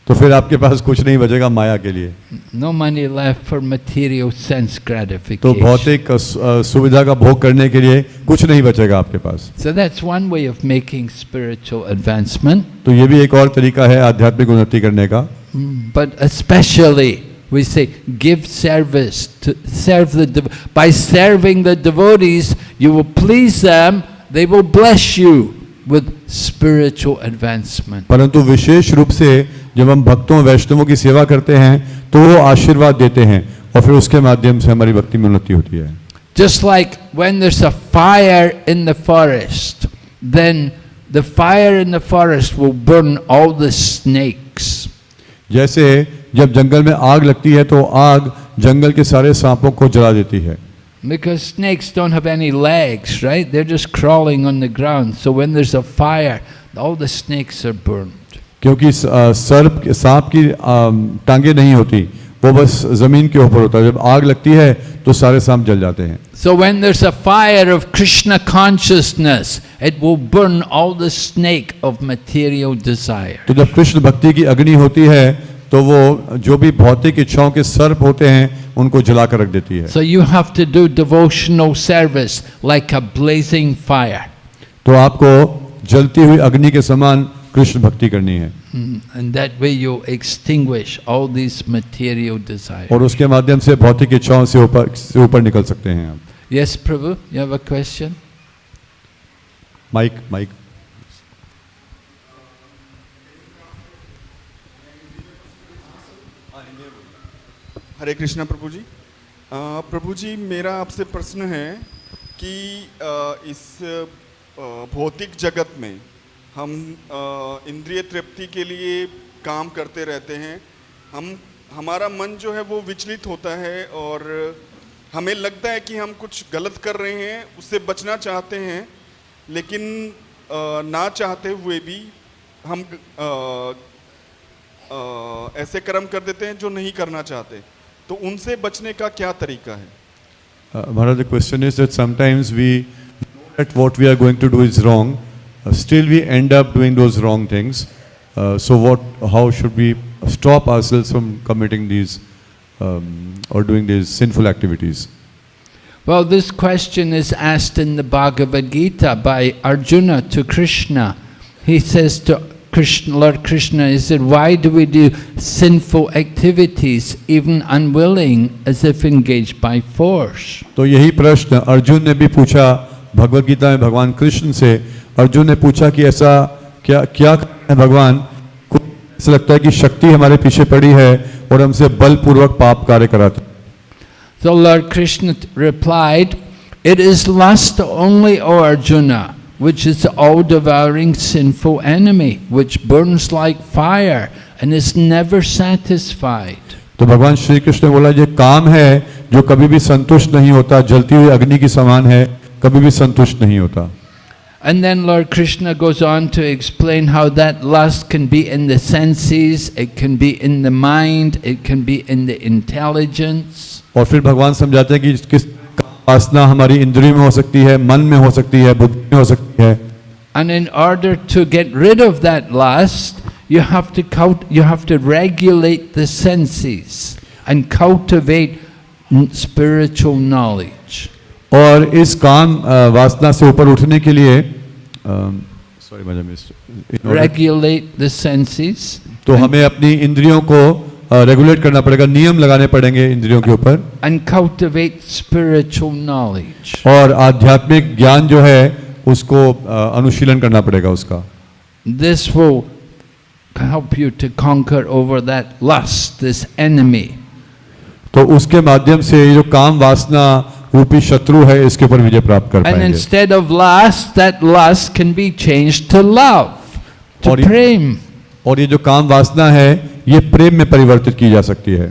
[SPEAKER 2] तो फिर आपके पास कुछ नहीं बचेगा माया के लिए।
[SPEAKER 1] No money left for material sense gratification
[SPEAKER 2] तो भौतिक सुविधा का भोग करने के लिए कुछ नहीं बचेगा आपके पास।
[SPEAKER 1] So that's one way of making spiritual advancement
[SPEAKER 2] तो ये भी एक और तरीका है आध्यात्मिक उन्नति करने का।
[SPEAKER 1] But especially we say, give service to serve the dev- by serving the devotees, you will please them. They will bless you with spiritual advancement.
[SPEAKER 2] परंतु विशेष रूप से जब हम भक्तों वैष्णवों की सेवा करते हैं तो वो आशीर्वाद देते हैं और फिर उसके माध्यम से हमारी भक्ति में उन्नति होती है
[SPEAKER 1] Just like when there's a fire in the forest, then the fire in the forest will burn all the snakes.
[SPEAKER 2] जैसे जब जंगल में आग लगती है तो आग जंगल के सारे सांपों को जला देती है
[SPEAKER 1] Because snakes don't have any legs, right? They're just crawling on the ground. So when there's a fire, all the snakes are burned.
[SPEAKER 2] क्योंकि सर्प सांप की टांगे नहीं होती वो बस ज़मीन के ऊपर होता है जब आग लगती है तो सारे सांप जल जाते हैं
[SPEAKER 1] So when there's a fire of Krishna consciousness, it will burn all the snake of material desire.
[SPEAKER 2] तो जब कृष्ण भक्ति की अग्नि होती है तो वो जो भी भौतिक इच्छाओं के सर्प होते हैं उनको जलाकर रख देती है।
[SPEAKER 1] So you have to do devotional service like a blazing fire
[SPEAKER 2] तो आपको जलती हुई अग्नि के समान कृष्ण भक्ति करनी है।
[SPEAKER 1] And that way you extinguish all this material desire
[SPEAKER 2] और उसके माध्यम से भौतिक इच्छाओं से ऊपर से ऊपर निकल सकते हैं आप।
[SPEAKER 1] Yes prabhu you have a question
[SPEAKER 2] mike
[SPEAKER 4] mike Hare Krishna prabhu ji. Prabhu ji मेरा आपसे प्रश्न है कि इस भौतिक जगत में हम इंद्रिय तृप्ति के लिए काम करते रहते हैं। हम हमारा मन जो है वो विचलित होता है और हमें लगता है कि हम कुछ गलत कर रहे हैं उससे बचना चाहते हैं लेकिन ना चाहते हुए भी हम अ, अ, ऐसे कर्म कर देते हैं जो नहीं करना चाहते। तो उनसे बचने का क्या तरीका है?
[SPEAKER 2] Maharaj question is that sometimes we that what we are going to do is wrong still we end up doing those wrong things so what how should we stop ourselves from committing these और doing these sinful activities
[SPEAKER 1] Well, this question is asked in the Bhagavad Gita by Arjuna to Krishna. He says to Krishna, Lord Krishna, he said, why do we do sinful activities, even unwilling, as if engaged by force?
[SPEAKER 2] तो यही प्रश्न अर्जुन ने भी पूछा भगवत गीता में भगवान कृष्ण से अर्जुन ने पूछा कि ऐसा क्या क्या है भगवान कुछ ऐसा लगता है कि शक्ति हमारे पीछे पड़ी है और हमसे बलपूर्वक पाप कार्य कराते
[SPEAKER 1] So Lord Krishna replied, It is lust only, O Arjuna, which is the all-devouring sinful enemy, which burns like fire and is never satisfied.
[SPEAKER 2] तो भगवान श्री कृष्ण ने बोला ये काम है जो कभी भी संतुष्ट नहीं होता जलती हुई अग्नि की समान है कभी भी संतुष्ट नहीं होता
[SPEAKER 1] And then Lord Krishna goes on to explain how that lust can be in the senses, it can be in the mind, it can be in the intelligence.
[SPEAKER 2] और फिर भगवान समझाते हैं कि किस उपासना हमारी इंद्रियों में हो सकती है मन में हो सकती है बुद्धि में हो सकती है।
[SPEAKER 1] And in order to get rid of that lust you have to cut you have to regulate the senses and cultivate spiritual knowledge
[SPEAKER 2] और इस काम वासना से ऊपर उठने के लिए sorry madam
[SPEAKER 1] regulate the senses
[SPEAKER 2] तो हमें अपनी इंद्रियों को रेगुलेट करना पड़ेगा नियम लगाने पड़ेंगे इंद्रियों के ऊपर। और आध्यात्मिक ज्ञान जो है उसको अनुशीलन करना पड़ेगा उसका।
[SPEAKER 1] दिस वो help you to conquer over that lust this enemy.
[SPEAKER 2] तो उसके माध्यम से जो काम वासना रूपी शत्रु है इसके ऊपर विजय प्राप्त कर पाएँगे।
[SPEAKER 1] and
[SPEAKER 2] और ये जो काम वासना है ये प्रेम में परिवर्तित की जा सकती है।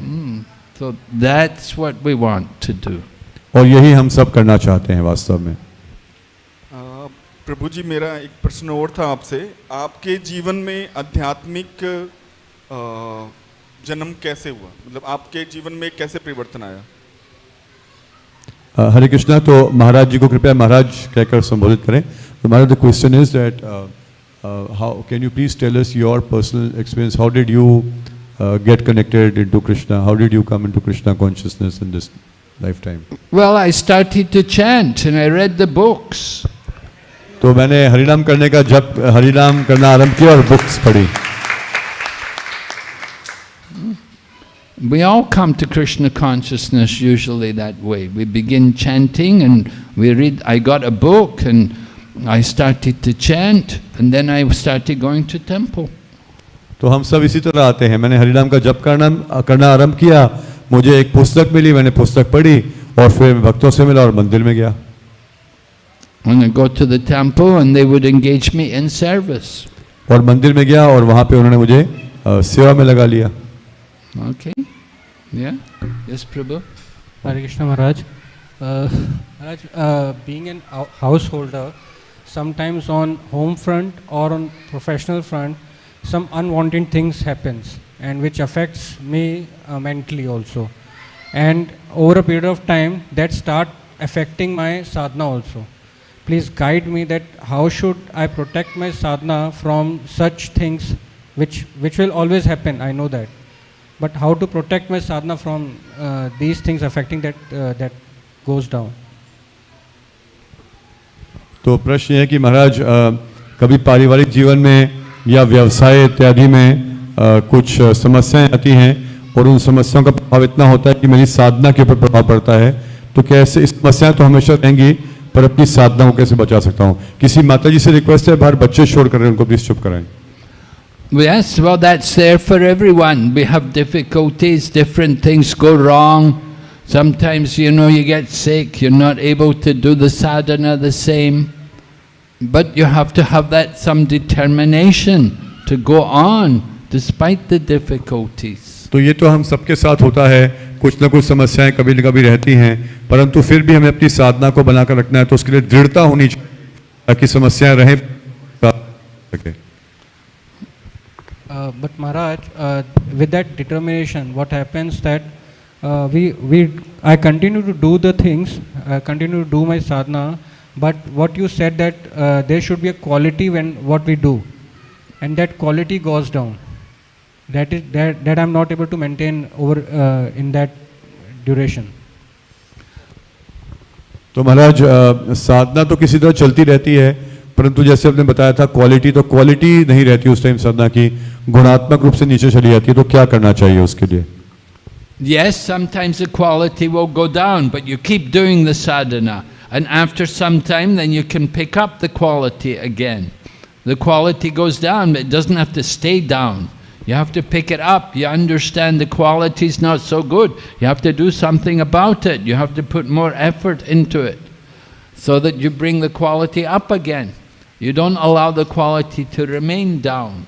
[SPEAKER 1] So that's what we want to do.
[SPEAKER 2] और यही हम सब करना चाहते हैं वास्तव में।
[SPEAKER 4] प्रभु जी मेरा एक प्रश्न और था आपसे। आपके जीवन में आध्यात्मिक जन्म कैसे हुआ? मतलब आपके जीवन में कैसे परिवर्तन आया?
[SPEAKER 2] हरे कृष्णा तो महाराज जी को कृपया महाराज कहकर संबोधित करें। तो Maharaj the question is that How can you please tell us your personal experience how did you get connected into Krishna how did you come into Krishna consciousness in this lifetime
[SPEAKER 1] Well, I started to chant and I read the books.
[SPEAKER 2] तो मैंने हरिनाम करने का जब हरिनाम करना आरंभ किया और बुक्स पढ़ी
[SPEAKER 1] We all come to Krishna consciousness usually that way. We begin chanting and we read. I got a book and I started to chant and then I started going to temple.
[SPEAKER 2] तो हम सब इसी तरह आते हैं। मैंने हरिनाम का जप करना करना आरंभ किया। मुझे एक पुस्तक मिली मैंने पुस्तक पढ़ी और फिर भक्तों से मिला और मंदिर में गया।
[SPEAKER 1] And go to the temple and they would engage me in service.
[SPEAKER 2] और मंदिर में गया और वहाँ पे उन्होंने मुझे सेवा में लगा लिया।
[SPEAKER 1] Okay yeah yes prabhu
[SPEAKER 5] Hare Krishna Maharaj Maharaj being an householder sometimes on home front or on professional front, some unwanted things happens and which affects me uh, mentally also. And over a period of time, that start affecting my sadhana also. Please guide me that how should I protect my sadhana from such things which which will always happen. I know that but how to protect my sadhana from uh, these things affecting that uh, that goes down
[SPEAKER 2] तो प्रश्न है कि महाराज कभी पारिवारिक जीवन में या व्यवसाय इत्यादि में अ, कुछ समस्याएँ आती हैं और उन समस्याओं का प्रभाव इतना होता है कि मेरी साधना के ऊपर प्रभाव पड़ता है तो कैसे इस समस्याएँ तो हमेशा रहेंगी पर अपनी साधना को कैसे बचा सकता हूँ किसी माता जी से रिक्वेस्ट है बाहर बच्चे शोर कर रहे हैं उनको प्लीज़ चुप कराएँ
[SPEAKER 1] Yes, well, that's there for everyone. We have difficulties, different things go wrong. Sometimes, you know, you get sick, you're not able to do the sadhana the same. But you have to have that some determination to go on despite the difficulties.
[SPEAKER 2] तो ये तो हम सबके साथ होता है कुछ ना कुछ समस्याएँ कभी ना कभी रहती हैं परंतु फिर भी हमें अपनी साधना को बनाकर रखना है तो उसके लिए दृढ़ता होनी चाहिए ताकि समस्याएँ रहे
[SPEAKER 5] but Maharaj with that determination what happens that we we I continue to do the things I continue to do my sadhana but what you said that uh, there should be a quality when what we do and that quality goes down that is that that i'm not able to maintain over uh, in that duration
[SPEAKER 2] तो महाराज अ, साधना तो किसी तरह चलती रहती है परंतु जैसे आपने बताया था क्वालिटी तो क्वालिटी नहीं रहती उस टाइम साधना की गुणात्मक रूप से नीचे चली जाती है तो क्या करना चाहिए उसके लिए
[SPEAKER 1] Yes, sometimes the quality will go down, but you keep doing the sadhana. And after some time, then you can pick up the quality again. The quality goes down, but it doesn't have to stay down. You have to pick it up. You understand the quality is not so good. You have to do something about it. You have to put more effort into it so that you bring the quality up again. You don't allow the quality to remain down.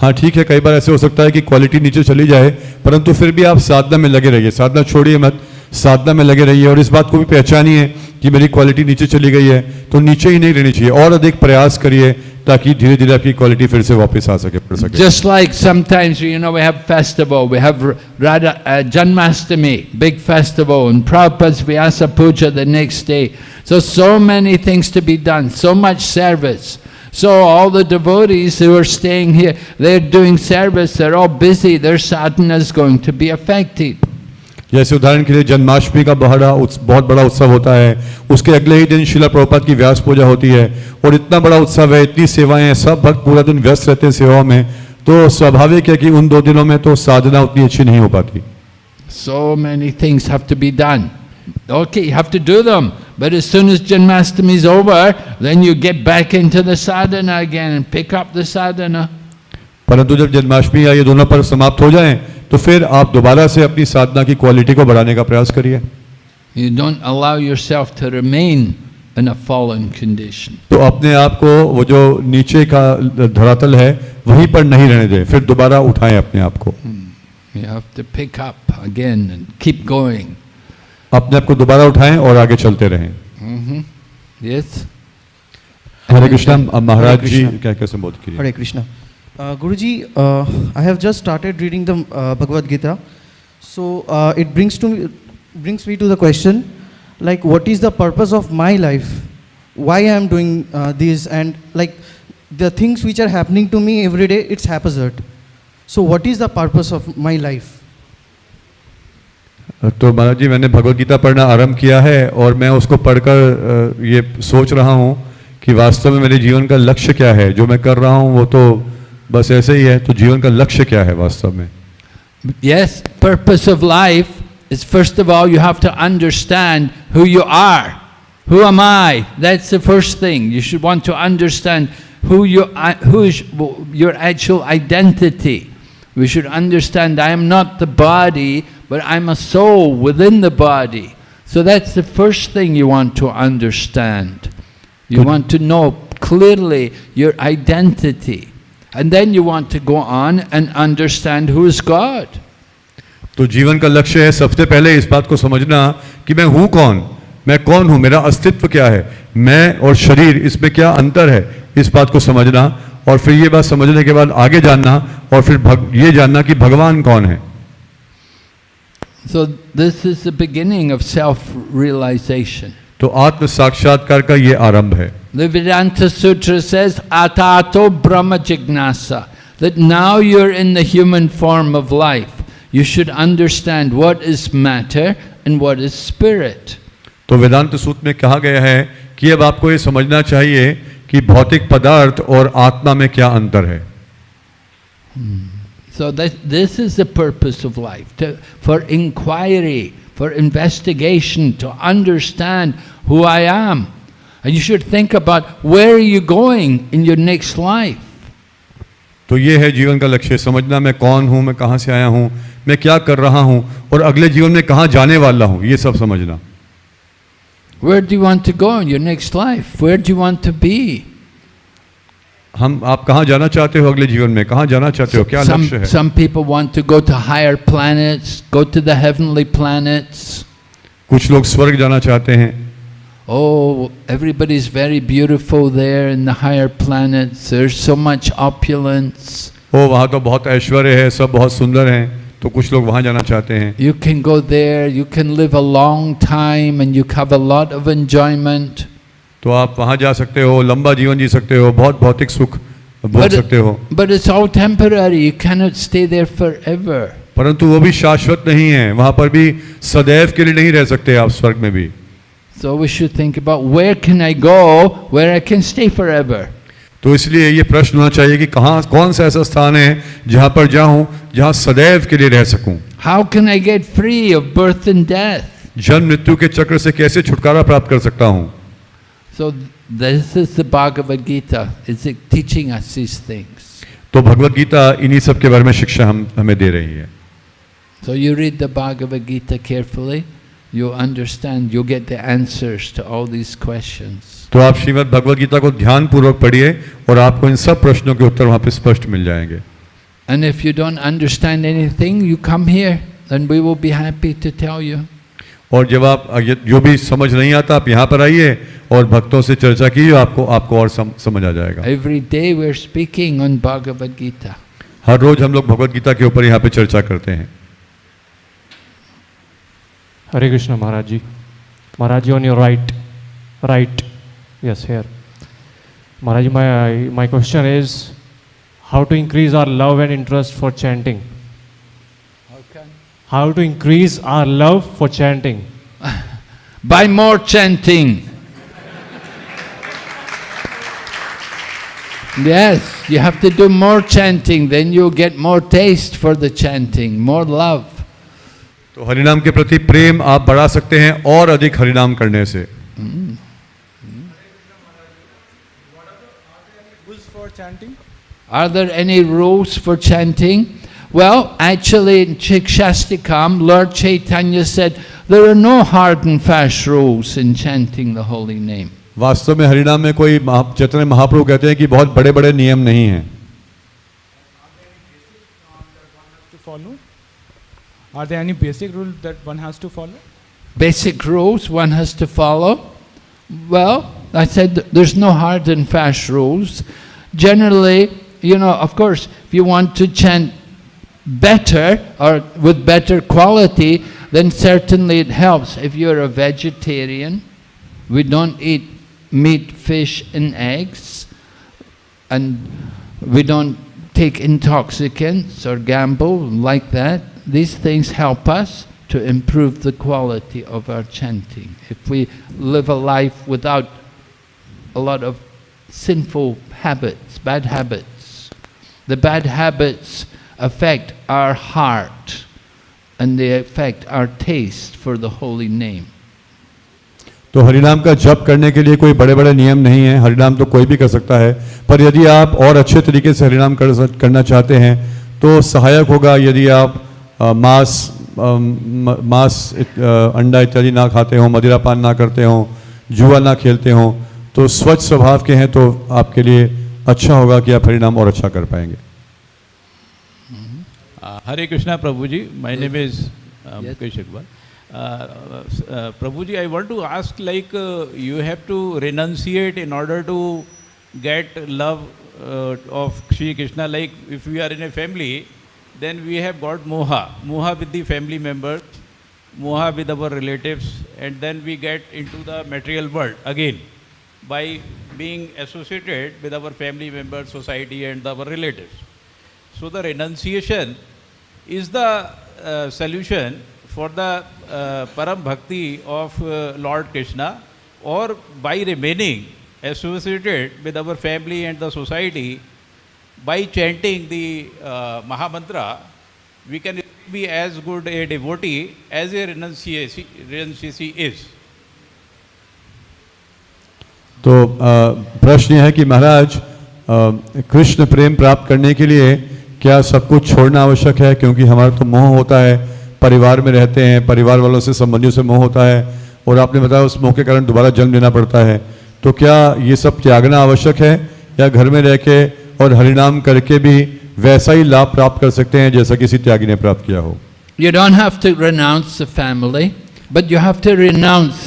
[SPEAKER 2] हाँ ठीक है कई बार ऐसे हो सकता है कि quality नीचे चली जाए परंतु फिर भी आप साधना में लगे रहिए साधना छोड़िए मत साधना में लगे रहिए और इस बात को भी पहचानिए कि मेरी क्वालिटी नीचे चली गई है तो नीचे ही नहीं रहनी चाहिए। और अधिक प्रयास करिए ताकि धीरे धीरे आपकी क्वालिटी फिर से वापस आ सके पड़ सके।
[SPEAKER 1] Just like sometimes you know we have festival we have Radha Janmashtami big festival and prepares we are suppose the next day so so many things to be done so much service So all the devotees who are staying here, they're doing service, they're all busy, their sadhana is going to be affected.
[SPEAKER 2] जैसे उदाहरण के लिए जन्माष्टमी का बड़ा बहुत बड़ा उत्सव होता है उसके अगले ही दिन शिला प्रभुपाद की व्यास पूजा होती है और इतना बड़ा उत्सव है इतनी सेवाएँ हैं सब भक्त पूरा दिन व्यस्त रहते हैं सेवाओं में तो स्वाभाविक है कि उन दो दिनों में तो साधना उतनी अच्छी नहीं हो पाती
[SPEAKER 1] be done. Okay, you have to do them, but as soon as Janmastami is over, then you get back into the sadhana again and pick up the sadhana.
[SPEAKER 2] परंतु जब जन्माष्टमी या ये दोनों पर्व समाप्त हो जाएँ तो फिर आप दोबारा से अपनी साधना की क्वालिटी को बढ़ाने का प्रयास करिए
[SPEAKER 1] You don't allow yourself to remain in a fallen condition.
[SPEAKER 2] तो अपने आप को वो जो नीचे का धरातल है वहीं पर नहीं रहने दें फिर दोबारा उठाएँ अपने आप को
[SPEAKER 1] You have to pick up again and keep going.
[SPEAKER 2] अपने आप को दोबारा उठाएँ और आगे चलते रहें
[SPEAKER 1] hmm Yes?
[SPEAKER 2] हरे कृष्णा महाराज जी क्या क्या संबोधित कीजिए
[SPEAKER 6] Hare Krishna. Uh, Guruji, uh, I have just started reading the uh, Bhagavad Gita. So uh, it brings to me, brings me to the question, like, what is the purpose of my life? Why I am doing uh, this? And like, the things which are happening to me every day, it's haphazard. So what is the purpose of my life?
[SPEAKER 2] तो महाराज जी मैंने भगवत गीता पढ़ना आरंभ किया है और मैं उसको पढ़कर ये सोच रहा हूँ कि वास्तव में मेरे जीवन का लक्ष्य क्या है जो मैं कर रहा हूँ वो तो बस ऐसे ही है तो जीवन का लक्ष्य क्या है वास्तव में
[SPEAKER 1] Yes, purpose of life is first of all you have to understand who you are. Who am I? That's the first thing. You should want to understand who you who is your actual identity. We should understand I am not the body, but I'm a soul within the body. So that's the first thing you want to understand. You
[SPEAKER 2] Good.
[SPEAKER 1] want to know clearly your identity. And then you want to go on and understand who is God.
[SPEAKER 2] तो जीवन का लक्ष्य है सबसे पहले इस बात को समझना कि मैं हूँ कौन? मैं कौन हूँ? मेरा अस्तित्व क्या है? मैं और शरीर इसमें क्या अंतर है? इस बात को समझना और फिर ये बात समझने के बाद आगे जानना और फिर भग, ये जानना कि भगवान कौन है।
[SPEAKER 1] So this is the beginning of self-realization.
[SPEAKER 2] तो आत्म साक्षात्कार का ये आरंभ है
[SPEAKER 1] The Vedanta Sutra says, Atato Brahma Jignasa, that now you're in the human form of life. You should understand what is matter and what is spirit.
[SPEAKER 2] तो वेदांत सूत्र में कहा गया है कि अब आपको ये समझना चाहिए कि भौतिक पदार्थ और आत्मा में क्या अंतर है
[SPEAKER 1] So that, this is the purpose of life, to, for inquiry, for investigation, to understand who I am. And you should think about where are you going in your next life.
[SPEAKER 2] तो ये है जीवन का लक्ष्य समझना मैं कौन हूँ मैं कहाँ से आया हूँ मैं क्या कर रहा हूँ और अगले जीवन में कहाँ जाने वाला हूँ ये सब समझना
[SPEAKER 1] Where do you want to go in your next life? Where do you want to be?
[SPEAKER 2] हम आप कहाँ जाना चाहते हो अगले जीवन में कहाँ जाना चाहते हो क्या
[SPEAKER 1] Some,
[SPEAKER 2] लक्ष्य है
[SPEAKER 1] some people want to go to higher planets, go to the heavenly planets.
[SPEAKER 2] कुछ लोग स्वर्ग जाना चाहते हैं
[SPEAKER 1] Oh, everybody's very beautiful there in the higher planets. There's so much opulence.
[SPEAKER 2] ओ वहाँ तो बहुत ऐश्वर्य है सब बहुत सुंदर हैं तो कुछ लोग वहाँ जाना चाहते हैं
[SPEAKER 1] You can go there, you can live a long time and you have a lot of enjoyment.
[SPEAKER 2] तो आप वहाँ जा सकते हो लंबा जीवन जी सकते हो बहुत भौतिक सुख भोग
[SPEAKER 1] But,
[SPEAKER 2] सकते हो
[SPEAKER 1] it, but it's all temporary, you cannot stay there forever.
[SPEAKER 2] परंतु वो भी शाश्वत नहीं है वहाँ पर भी सदैव के लिए नहीं रह सकते आप स्वर्ग में भी
[SPEAKER 1] So we should think about where can I go where I can stay forever.
[SPEAKER 2] तो इसलिए ये प्रश्न होना चाहिए कि कहाँ कौन सा ऐसा स्थान है जहाँ पर जाऊं जहाँ सदैव के लिए रह सकूं
[SPEAKER 1] How can I get free of birth and death?
[SPEAKER 2] जन्म मृत्यु के चक्र से कैसे छुटकारा प्राप्त कर सकता हूँ
[SPEAKER 1] So this is the Bhagavad Gita. It's uh, teaching us these things.
[SPEAKER 2] तो भगवत गीता इन्हीं सब के बारे में शिक्षा हम हमें दे रही है
[SPEAKER 1] So you read the Bhagavad Gita carefully, You understand, you get the answers to all these questions.
[SPEAKER 2] तो आप श्रीमद् भगवत गीता को ध्यान पूर्वक पढ़िए और आपको इन सब प्रश्नों के उत्तर वहाँ पे स्पष्ट मिल जाएँगे
[SPEAKER 1] And if you don't understand anything, you come here and we will be happy to tell you.
[SPEAKER 2] और जब आप जो भी समझ नहीं आता आप यहाँ पर आइए और भक्तों से चर्चा कीजिए आपको आपको और सम, समझ आ जाएगा
[SPEAKER 1] Every day we're speaking on Bhagavad Gita.
[SPEAKER 2] हर रोज हम लोग भगवत गीता के ऊपर यहाँ पे चर्चा करते हैं
[SPEAKER 7] Hare Krishna Maharaj ji. Maharaj ji on your right, right, yes here. Maharaj ji, my, my question is how to increase our love and interest for chanting? How to increase our love for chanting?
[SPEAKER 1] By more chanting. Yes, you have to do more chanting, then you'll get more taste for the chanting, more love.
[SPEAKER 2] तो हरिनाम के प्रति प्रेम आप बढ़ा सकते हैं और अधिक हरिनाम करने से
[SPEAKER 1] Are there any rules for chanting? Well, actually in Chikshastikam, Lord Chaitanya said, There are no hard and fast rules in chanting the holy name.
[SPEAKER 2] वास्तव में हरिनाम में कोई महा- चैतन्य महाप्रभु कहते हैं कि बहुत बड़े बड़े नियम नहीं हैं
[SPEAKER 8] Are there any basic rules that one has to follow?
[SPEAKER 1] Basic rules one has to follow. Well, I said there's no hard and fast rules. Generally, you know, of course, if you want to chant better or with better quality, then certainly it helps. If you're a vegetarian, we don't eat meat, fish, and eggs, and we don't take intoxicants or gamble like that These things help us to improve the quality of our chanting. If we live a life without a lot of sinful habits, bad habits, the bad habits affect our heart and they affect our taste for the holy name.
[SPEAKER 2] तो हरिनाम का जप करने के लिए कोई बड़े बड़े नियम नहीं है हरिनाम तो कोई भी कर सकता है पर यदि आप और अच्छे तरीके से हरिनाम कर सक- करना चाहते हैं तो सहायक होगा यदि आप अ, मांस मांस अंडा इत्यादि ना खाते हों मदिरा पान ना करते हों जुआ ना खेलते हों तो स्वच्छ स्वभाव के हैं तो आपके लिए अच्छा होगा कि आप परिणाम और अच्छा कर पाएँगे।
[SPEAKER 9] Hare Krishna prabhu ji my name is Mukesh Akbar prabhu ji I want to ask like you have to renunciate in order to get love of Shri Krishna like if you are in a family then we have got moha, moha with the family members, moha with our relatives, and then we get into the material world again by being associated with our family members, society, and our relatives. So the renunciation is the uh, solution for the uh, param bhakti of uh, Lord Krishna or by remaining associated with our family and the society by chanting the uh, Mahamantra we can be as good a devotee as a renunciacy, is.
[SPEAKER 2] तो अ, प्रश्न यह है कि महाराज अ, कृष्ण प्रेम प्राप्त करने के लिए क्या सब कुछ छोड़ना आवश्यक है? क्योंकि हमारा तो मोह होता है परिवार में रहते हैं परिवार वालों से संबंधियों से मोह होता है और आपने बताया उस मोह के कारण दोबारा जन्म लेना पड़ता है। तो क्या ये सब त्यागना आवश्यक है? या घर में रह के और हरिनाम करके भी वैसा ही लाभ प्राप्त कर सकते हैं जैसा किसी त्यागी ने प्राप्त किया हो।
[SPEAKER 1] You don't have but you have to renounce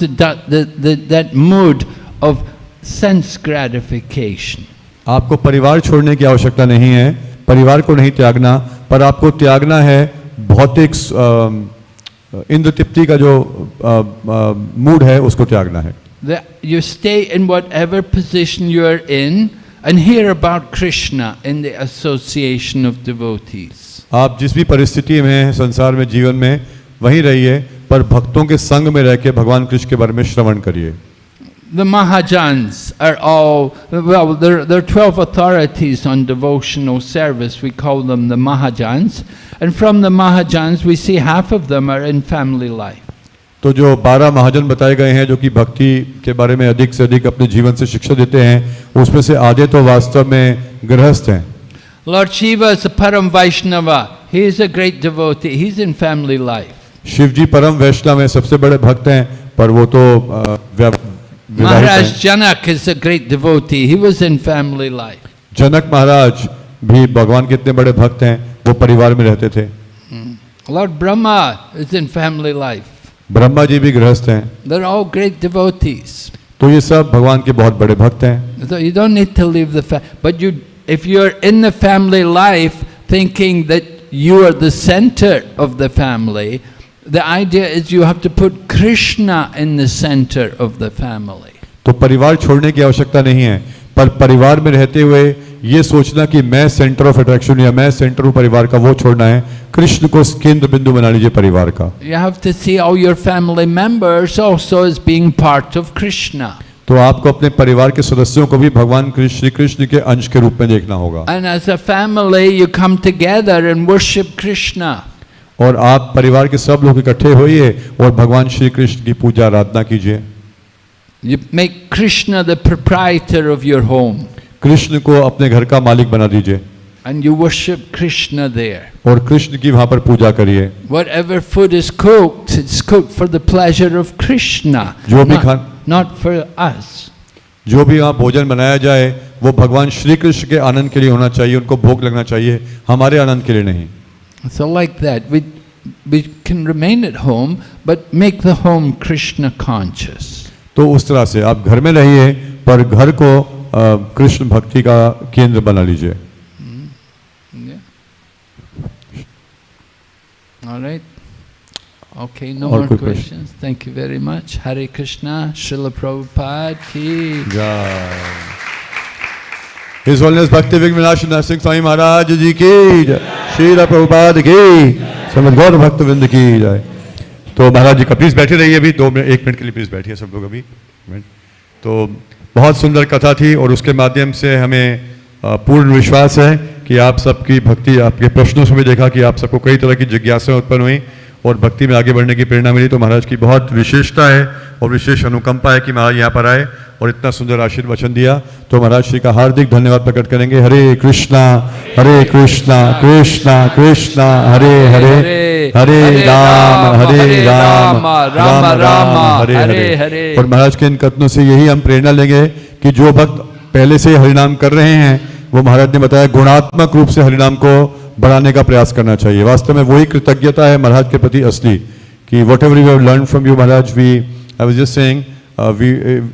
[SPEAKER 1] mood of sense gratification
[SPEAKER 2] आपको परिवार छोड़ने की आवश्यकता नहीं है परिवार को नहीं त्यागना पर आपको त्यागना है भौतिक इंद्र तृप्ति का जो मूड है उसको त्यागना है।
[SPEAKER 1] You stay in whatever position you are in and hear about Krishna in the association of devotees.
[SPEAKER 2] आप जिस भी परिस्थिति में हैं संसार में जीवन में वहीं रहिए पर भक्तों के संग में रह के भगवान कृष्ण के बारे में श्रवण करिए
[SPEAKER 1] The Mahajans are all, well, there, there are 12 authorities on devotional service. We call them the Mahajans. And from the Mahajans, we see half of them are in family life.
[SPEAKER 2] तो जो बारह महाजन बताए गए हैं जो कि भक्ति के बारे में अधिक से अधिक अपने जीवन से शिक्षा देते हैं उसमें से आधे तो वास्तव में गृहस्थ हैं
[SPEAKER 1] Lord Shiva is a Param Vaishnava. He is a great devotee. He's in family life.
[SPEAKER 2] Shiv जी परम वैष्णव हैं सबसे बड़े भक्त हैं पर वो तो अ,
[SPEAKER 1] Maharaj Janak is a great devotee. He was in family life.
[SPEAKER 2] जनक महाराज भी भगवान के इतने बड़े भक्त हैं वो परिवार में रहते थे
[SPEAKER 1] Lord Brahma is in family life.
[SPEAKER 2] Brahma ji भी गृहस्थ हैं।
[SPEAKER 1] देर ऑल ग्रेट डिवोटीज
[SPEAKER 2] तो ये सब भगवान के बहुत बड़े भक्त हैं।
[SPEAKER 1] So you don't need to leave the but you if you are in the family life thinking that you are the centre of the family the idea is you have to put Krishna in the centre of the family
[SPEAKER 2] तो परिवार छोड़ने की आवश्यकता नहीं है पर परिवार में रहते हुए ये सोचना कि मैं सेंटर ऑफ़ अट्रैक्शन या मैं सेंटर हूँ परिवार का वो छोड़ना है कृष्ण को केंद्र बिंदु बना लीजिए परिवार का।
[SPEAKER 1] You have to see how your family members also is being part of Krishna
[SPEAKER 2] तो आपको अपने परिवार के सदस्यों को भी भगवान कृष्ण कृष्ण के अंश के रूप में देखना होगा।
[SPEAKER 1] And as a family you come together and worship Krishna
[SPEAKER 2] और आप परिवार के सब लोग इकट्ठे होइए और भगवान श्री कृष्ण की पूजा आराधना कीजिए।
[SPEAKER 1] You make Krishna the proprietor of your home
[SPEAKER 2] Krishna को अपने घर का मालिक बना दीजिए
[SPEAKER 1] and you worship Krishna there.
[SPEAKER 2] और कृष्ण की वहाँ पर पूजा करिए
[SPEAKER 1] Whatever food is cooked, it's cooked for the pleasure of Krishna,
[SPEAKER 2] जो भी
[SPEAKER 1] not,
[SPEAKER 2] Khan-
[SPEAKER 1] not for us.
[SPEAKER 2] जो भी वहाँ भोजन बनाया जाए वो भगवान श्री कृष्ण के आनंद के लिए होना चाहिए उनको भोग लगना चाहिए हमारे आनंद के लिए नहीं
[SPEAKER 1] So like that, we, we can remain at home, but make the home Krishna conscious.
[SPEAKER 2] तो उस तरह से आप घर में रहिए पर घर को अ, कृष्ण भक्ति का केंद्र बना लीजिए
[SPEAKER 1] All right. Okay, no
[SPEAKER 2] और
[SPEAKER 1] more questions. Thank you very much. Hare Krishna, Srila Prabhupada ki. Jai.
[SPEAKER 2] His Holiness Bhakti Vigvinash Narsingh Swami Maharaj जी की जय श्रीला प्रभुपाद की समझ गौर भक्त वृंद की जय तो महाराज जी का प्लीज़ बैठे रहिए अभी दो मिनट एक मिनट के लिए प्लीज़ बैठिए सब लोग अभी। तो बहुत सुंदर कथा थी और उसके माध्यम से हमें पूर्ण विश्वास है कि आप सबकी भक्ति, आपके प्रश्नों से भी देखा कि आप सबको कई तरह की जिज्ञासा उत्पन्न हुई और भक्ति में आगे बढ़ने की प्रेरणा मिली। तो महाराज की बहुत विशेषता है और विशेष अनुकंपा है कि महाराज यहाँ पर आए। और इतना सुंदर आशीर्वचन दिया। तो महाराज श्री का हार्दिक धन्यवाद प्रकट करेंगे। हरे कृष्णा हरे कृष्णा कृष्णा कृष्णा हरे हरे हरे राम हरे राम राम राम हरे हरे। और महाराज के इन कथनों से यही हम प्रेरणा लेंगे कि जो भक्त पहले से हरिनाम कर रहे हैं वो महाराज ने बताया गुणात्मक रूप से हरिनाम को बढ़ाने का प्रयास करना चाहिए। वास्तव में वही कृतज्ञता है महाराज के प्रति असली कि whatever you have learn from you Maharaj we I was just saying we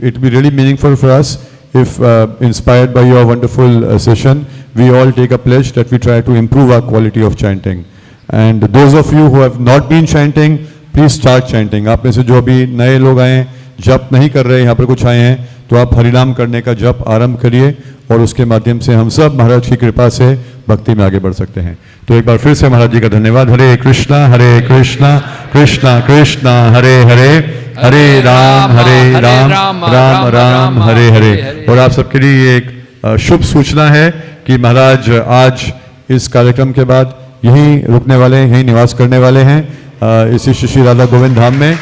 [SPEAKER 2] it be really meaningful for us if uh, inspired by your wonderful uh, session we all take a pledge that we try to improve our quality of chanting and those of you who have not been chanting please start chanting में से जो अभी नए लोग आए हैं जप नहीं कर रहे यहाँ पर कुछ आए हैं तो आप हरिनाम करने का जप आरंभ करिए और उसके माध्यम से हम सब महाराज की कृपा से भक्ति में आगे बढ़ सकते हैं। तो एक बार फिर से महाराज जी का धन्यवाद। हरे कृष्णा हरे कृष्णा कृष्णा कृष्णा हरे हरे हरे राम हरे राम राम राम हरे हरे और आप सबके लिए एक शुभ सूचना है कि महाराज आज इस कार्यक्रम के बाद यहीं रुकने वाले हैं यहीं निवास करने वाले हैं इसी श्री श्री राधा गोविंद धाम में।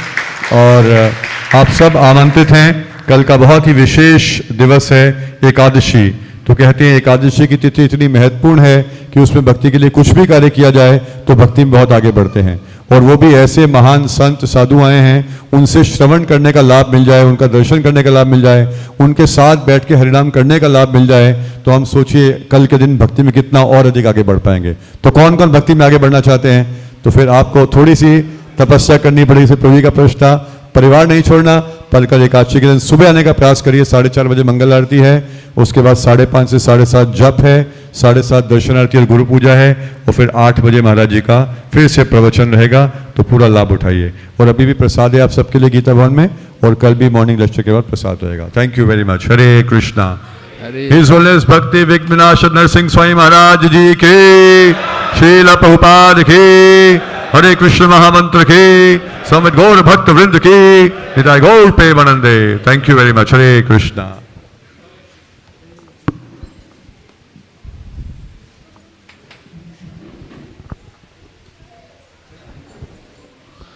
[SPEAKER 2] और आप सब आमंत्रित हैं। कल का बहुत ही विशेष दिवस है एकादशी। तो कहते हैं एकादशी की तिथि इतनी महत्वपूर्ण है कि उसमें भक्ति के लिए कुछ भी कार्य किया जाए तो भक्ति में बहुत आगे बढ़ते हैं। और वो भी ऐसे महान संत, साधु आए हैं, उनसे श्रवण करने का लाभ मिल जाए, उनका दर्शन करने का लाभ मिल जाए, उनके साथ बैठ के हरिनाम करने का लाभ मिल जाए तो हम सोचिए कल के दिन भक्ति में कितना और अधिक आगे बढ़ पाएँगे। तो कौन कौन भक्ति में आगे बढ़ना चाहते हैं? तो फिर आपको थोड़ी सी तपस्या करनी पड़ेगी प्रभु का प्रश्न था। परिवार नहीं छोड़ना पर कल एकादशी के दिन सुबह आने का प्रयास करिए। साढ़े चार बजे मंगल आरती है उसके बाद साढ़े पाँच से साढ़े सात जप है साढ़े सात दर्शन आरती और गुरु पूजा है और फिर आठ बजे महाराज जी का फिर से प्रवचन रहेगा तो पूरा लाभ उठाइए। और अभी भी प्रसाद है आप सबके लिए गीता भवन में और कल भी मॉर्निंग लेक्चर के बाद प्रसाद रहेगा। Thank you very much
[SPEAKER 1] Hare Krishna
[SPEAKER 2] His Holiness Bhakti Vigvinash Narsingh Swami Maharaj Ji की Srila Prabhupada की हरे कृष्ण महामंत्र की समित गौर भक्त वृंद की Nitai Gaur premanande thank you very much Hare Krishna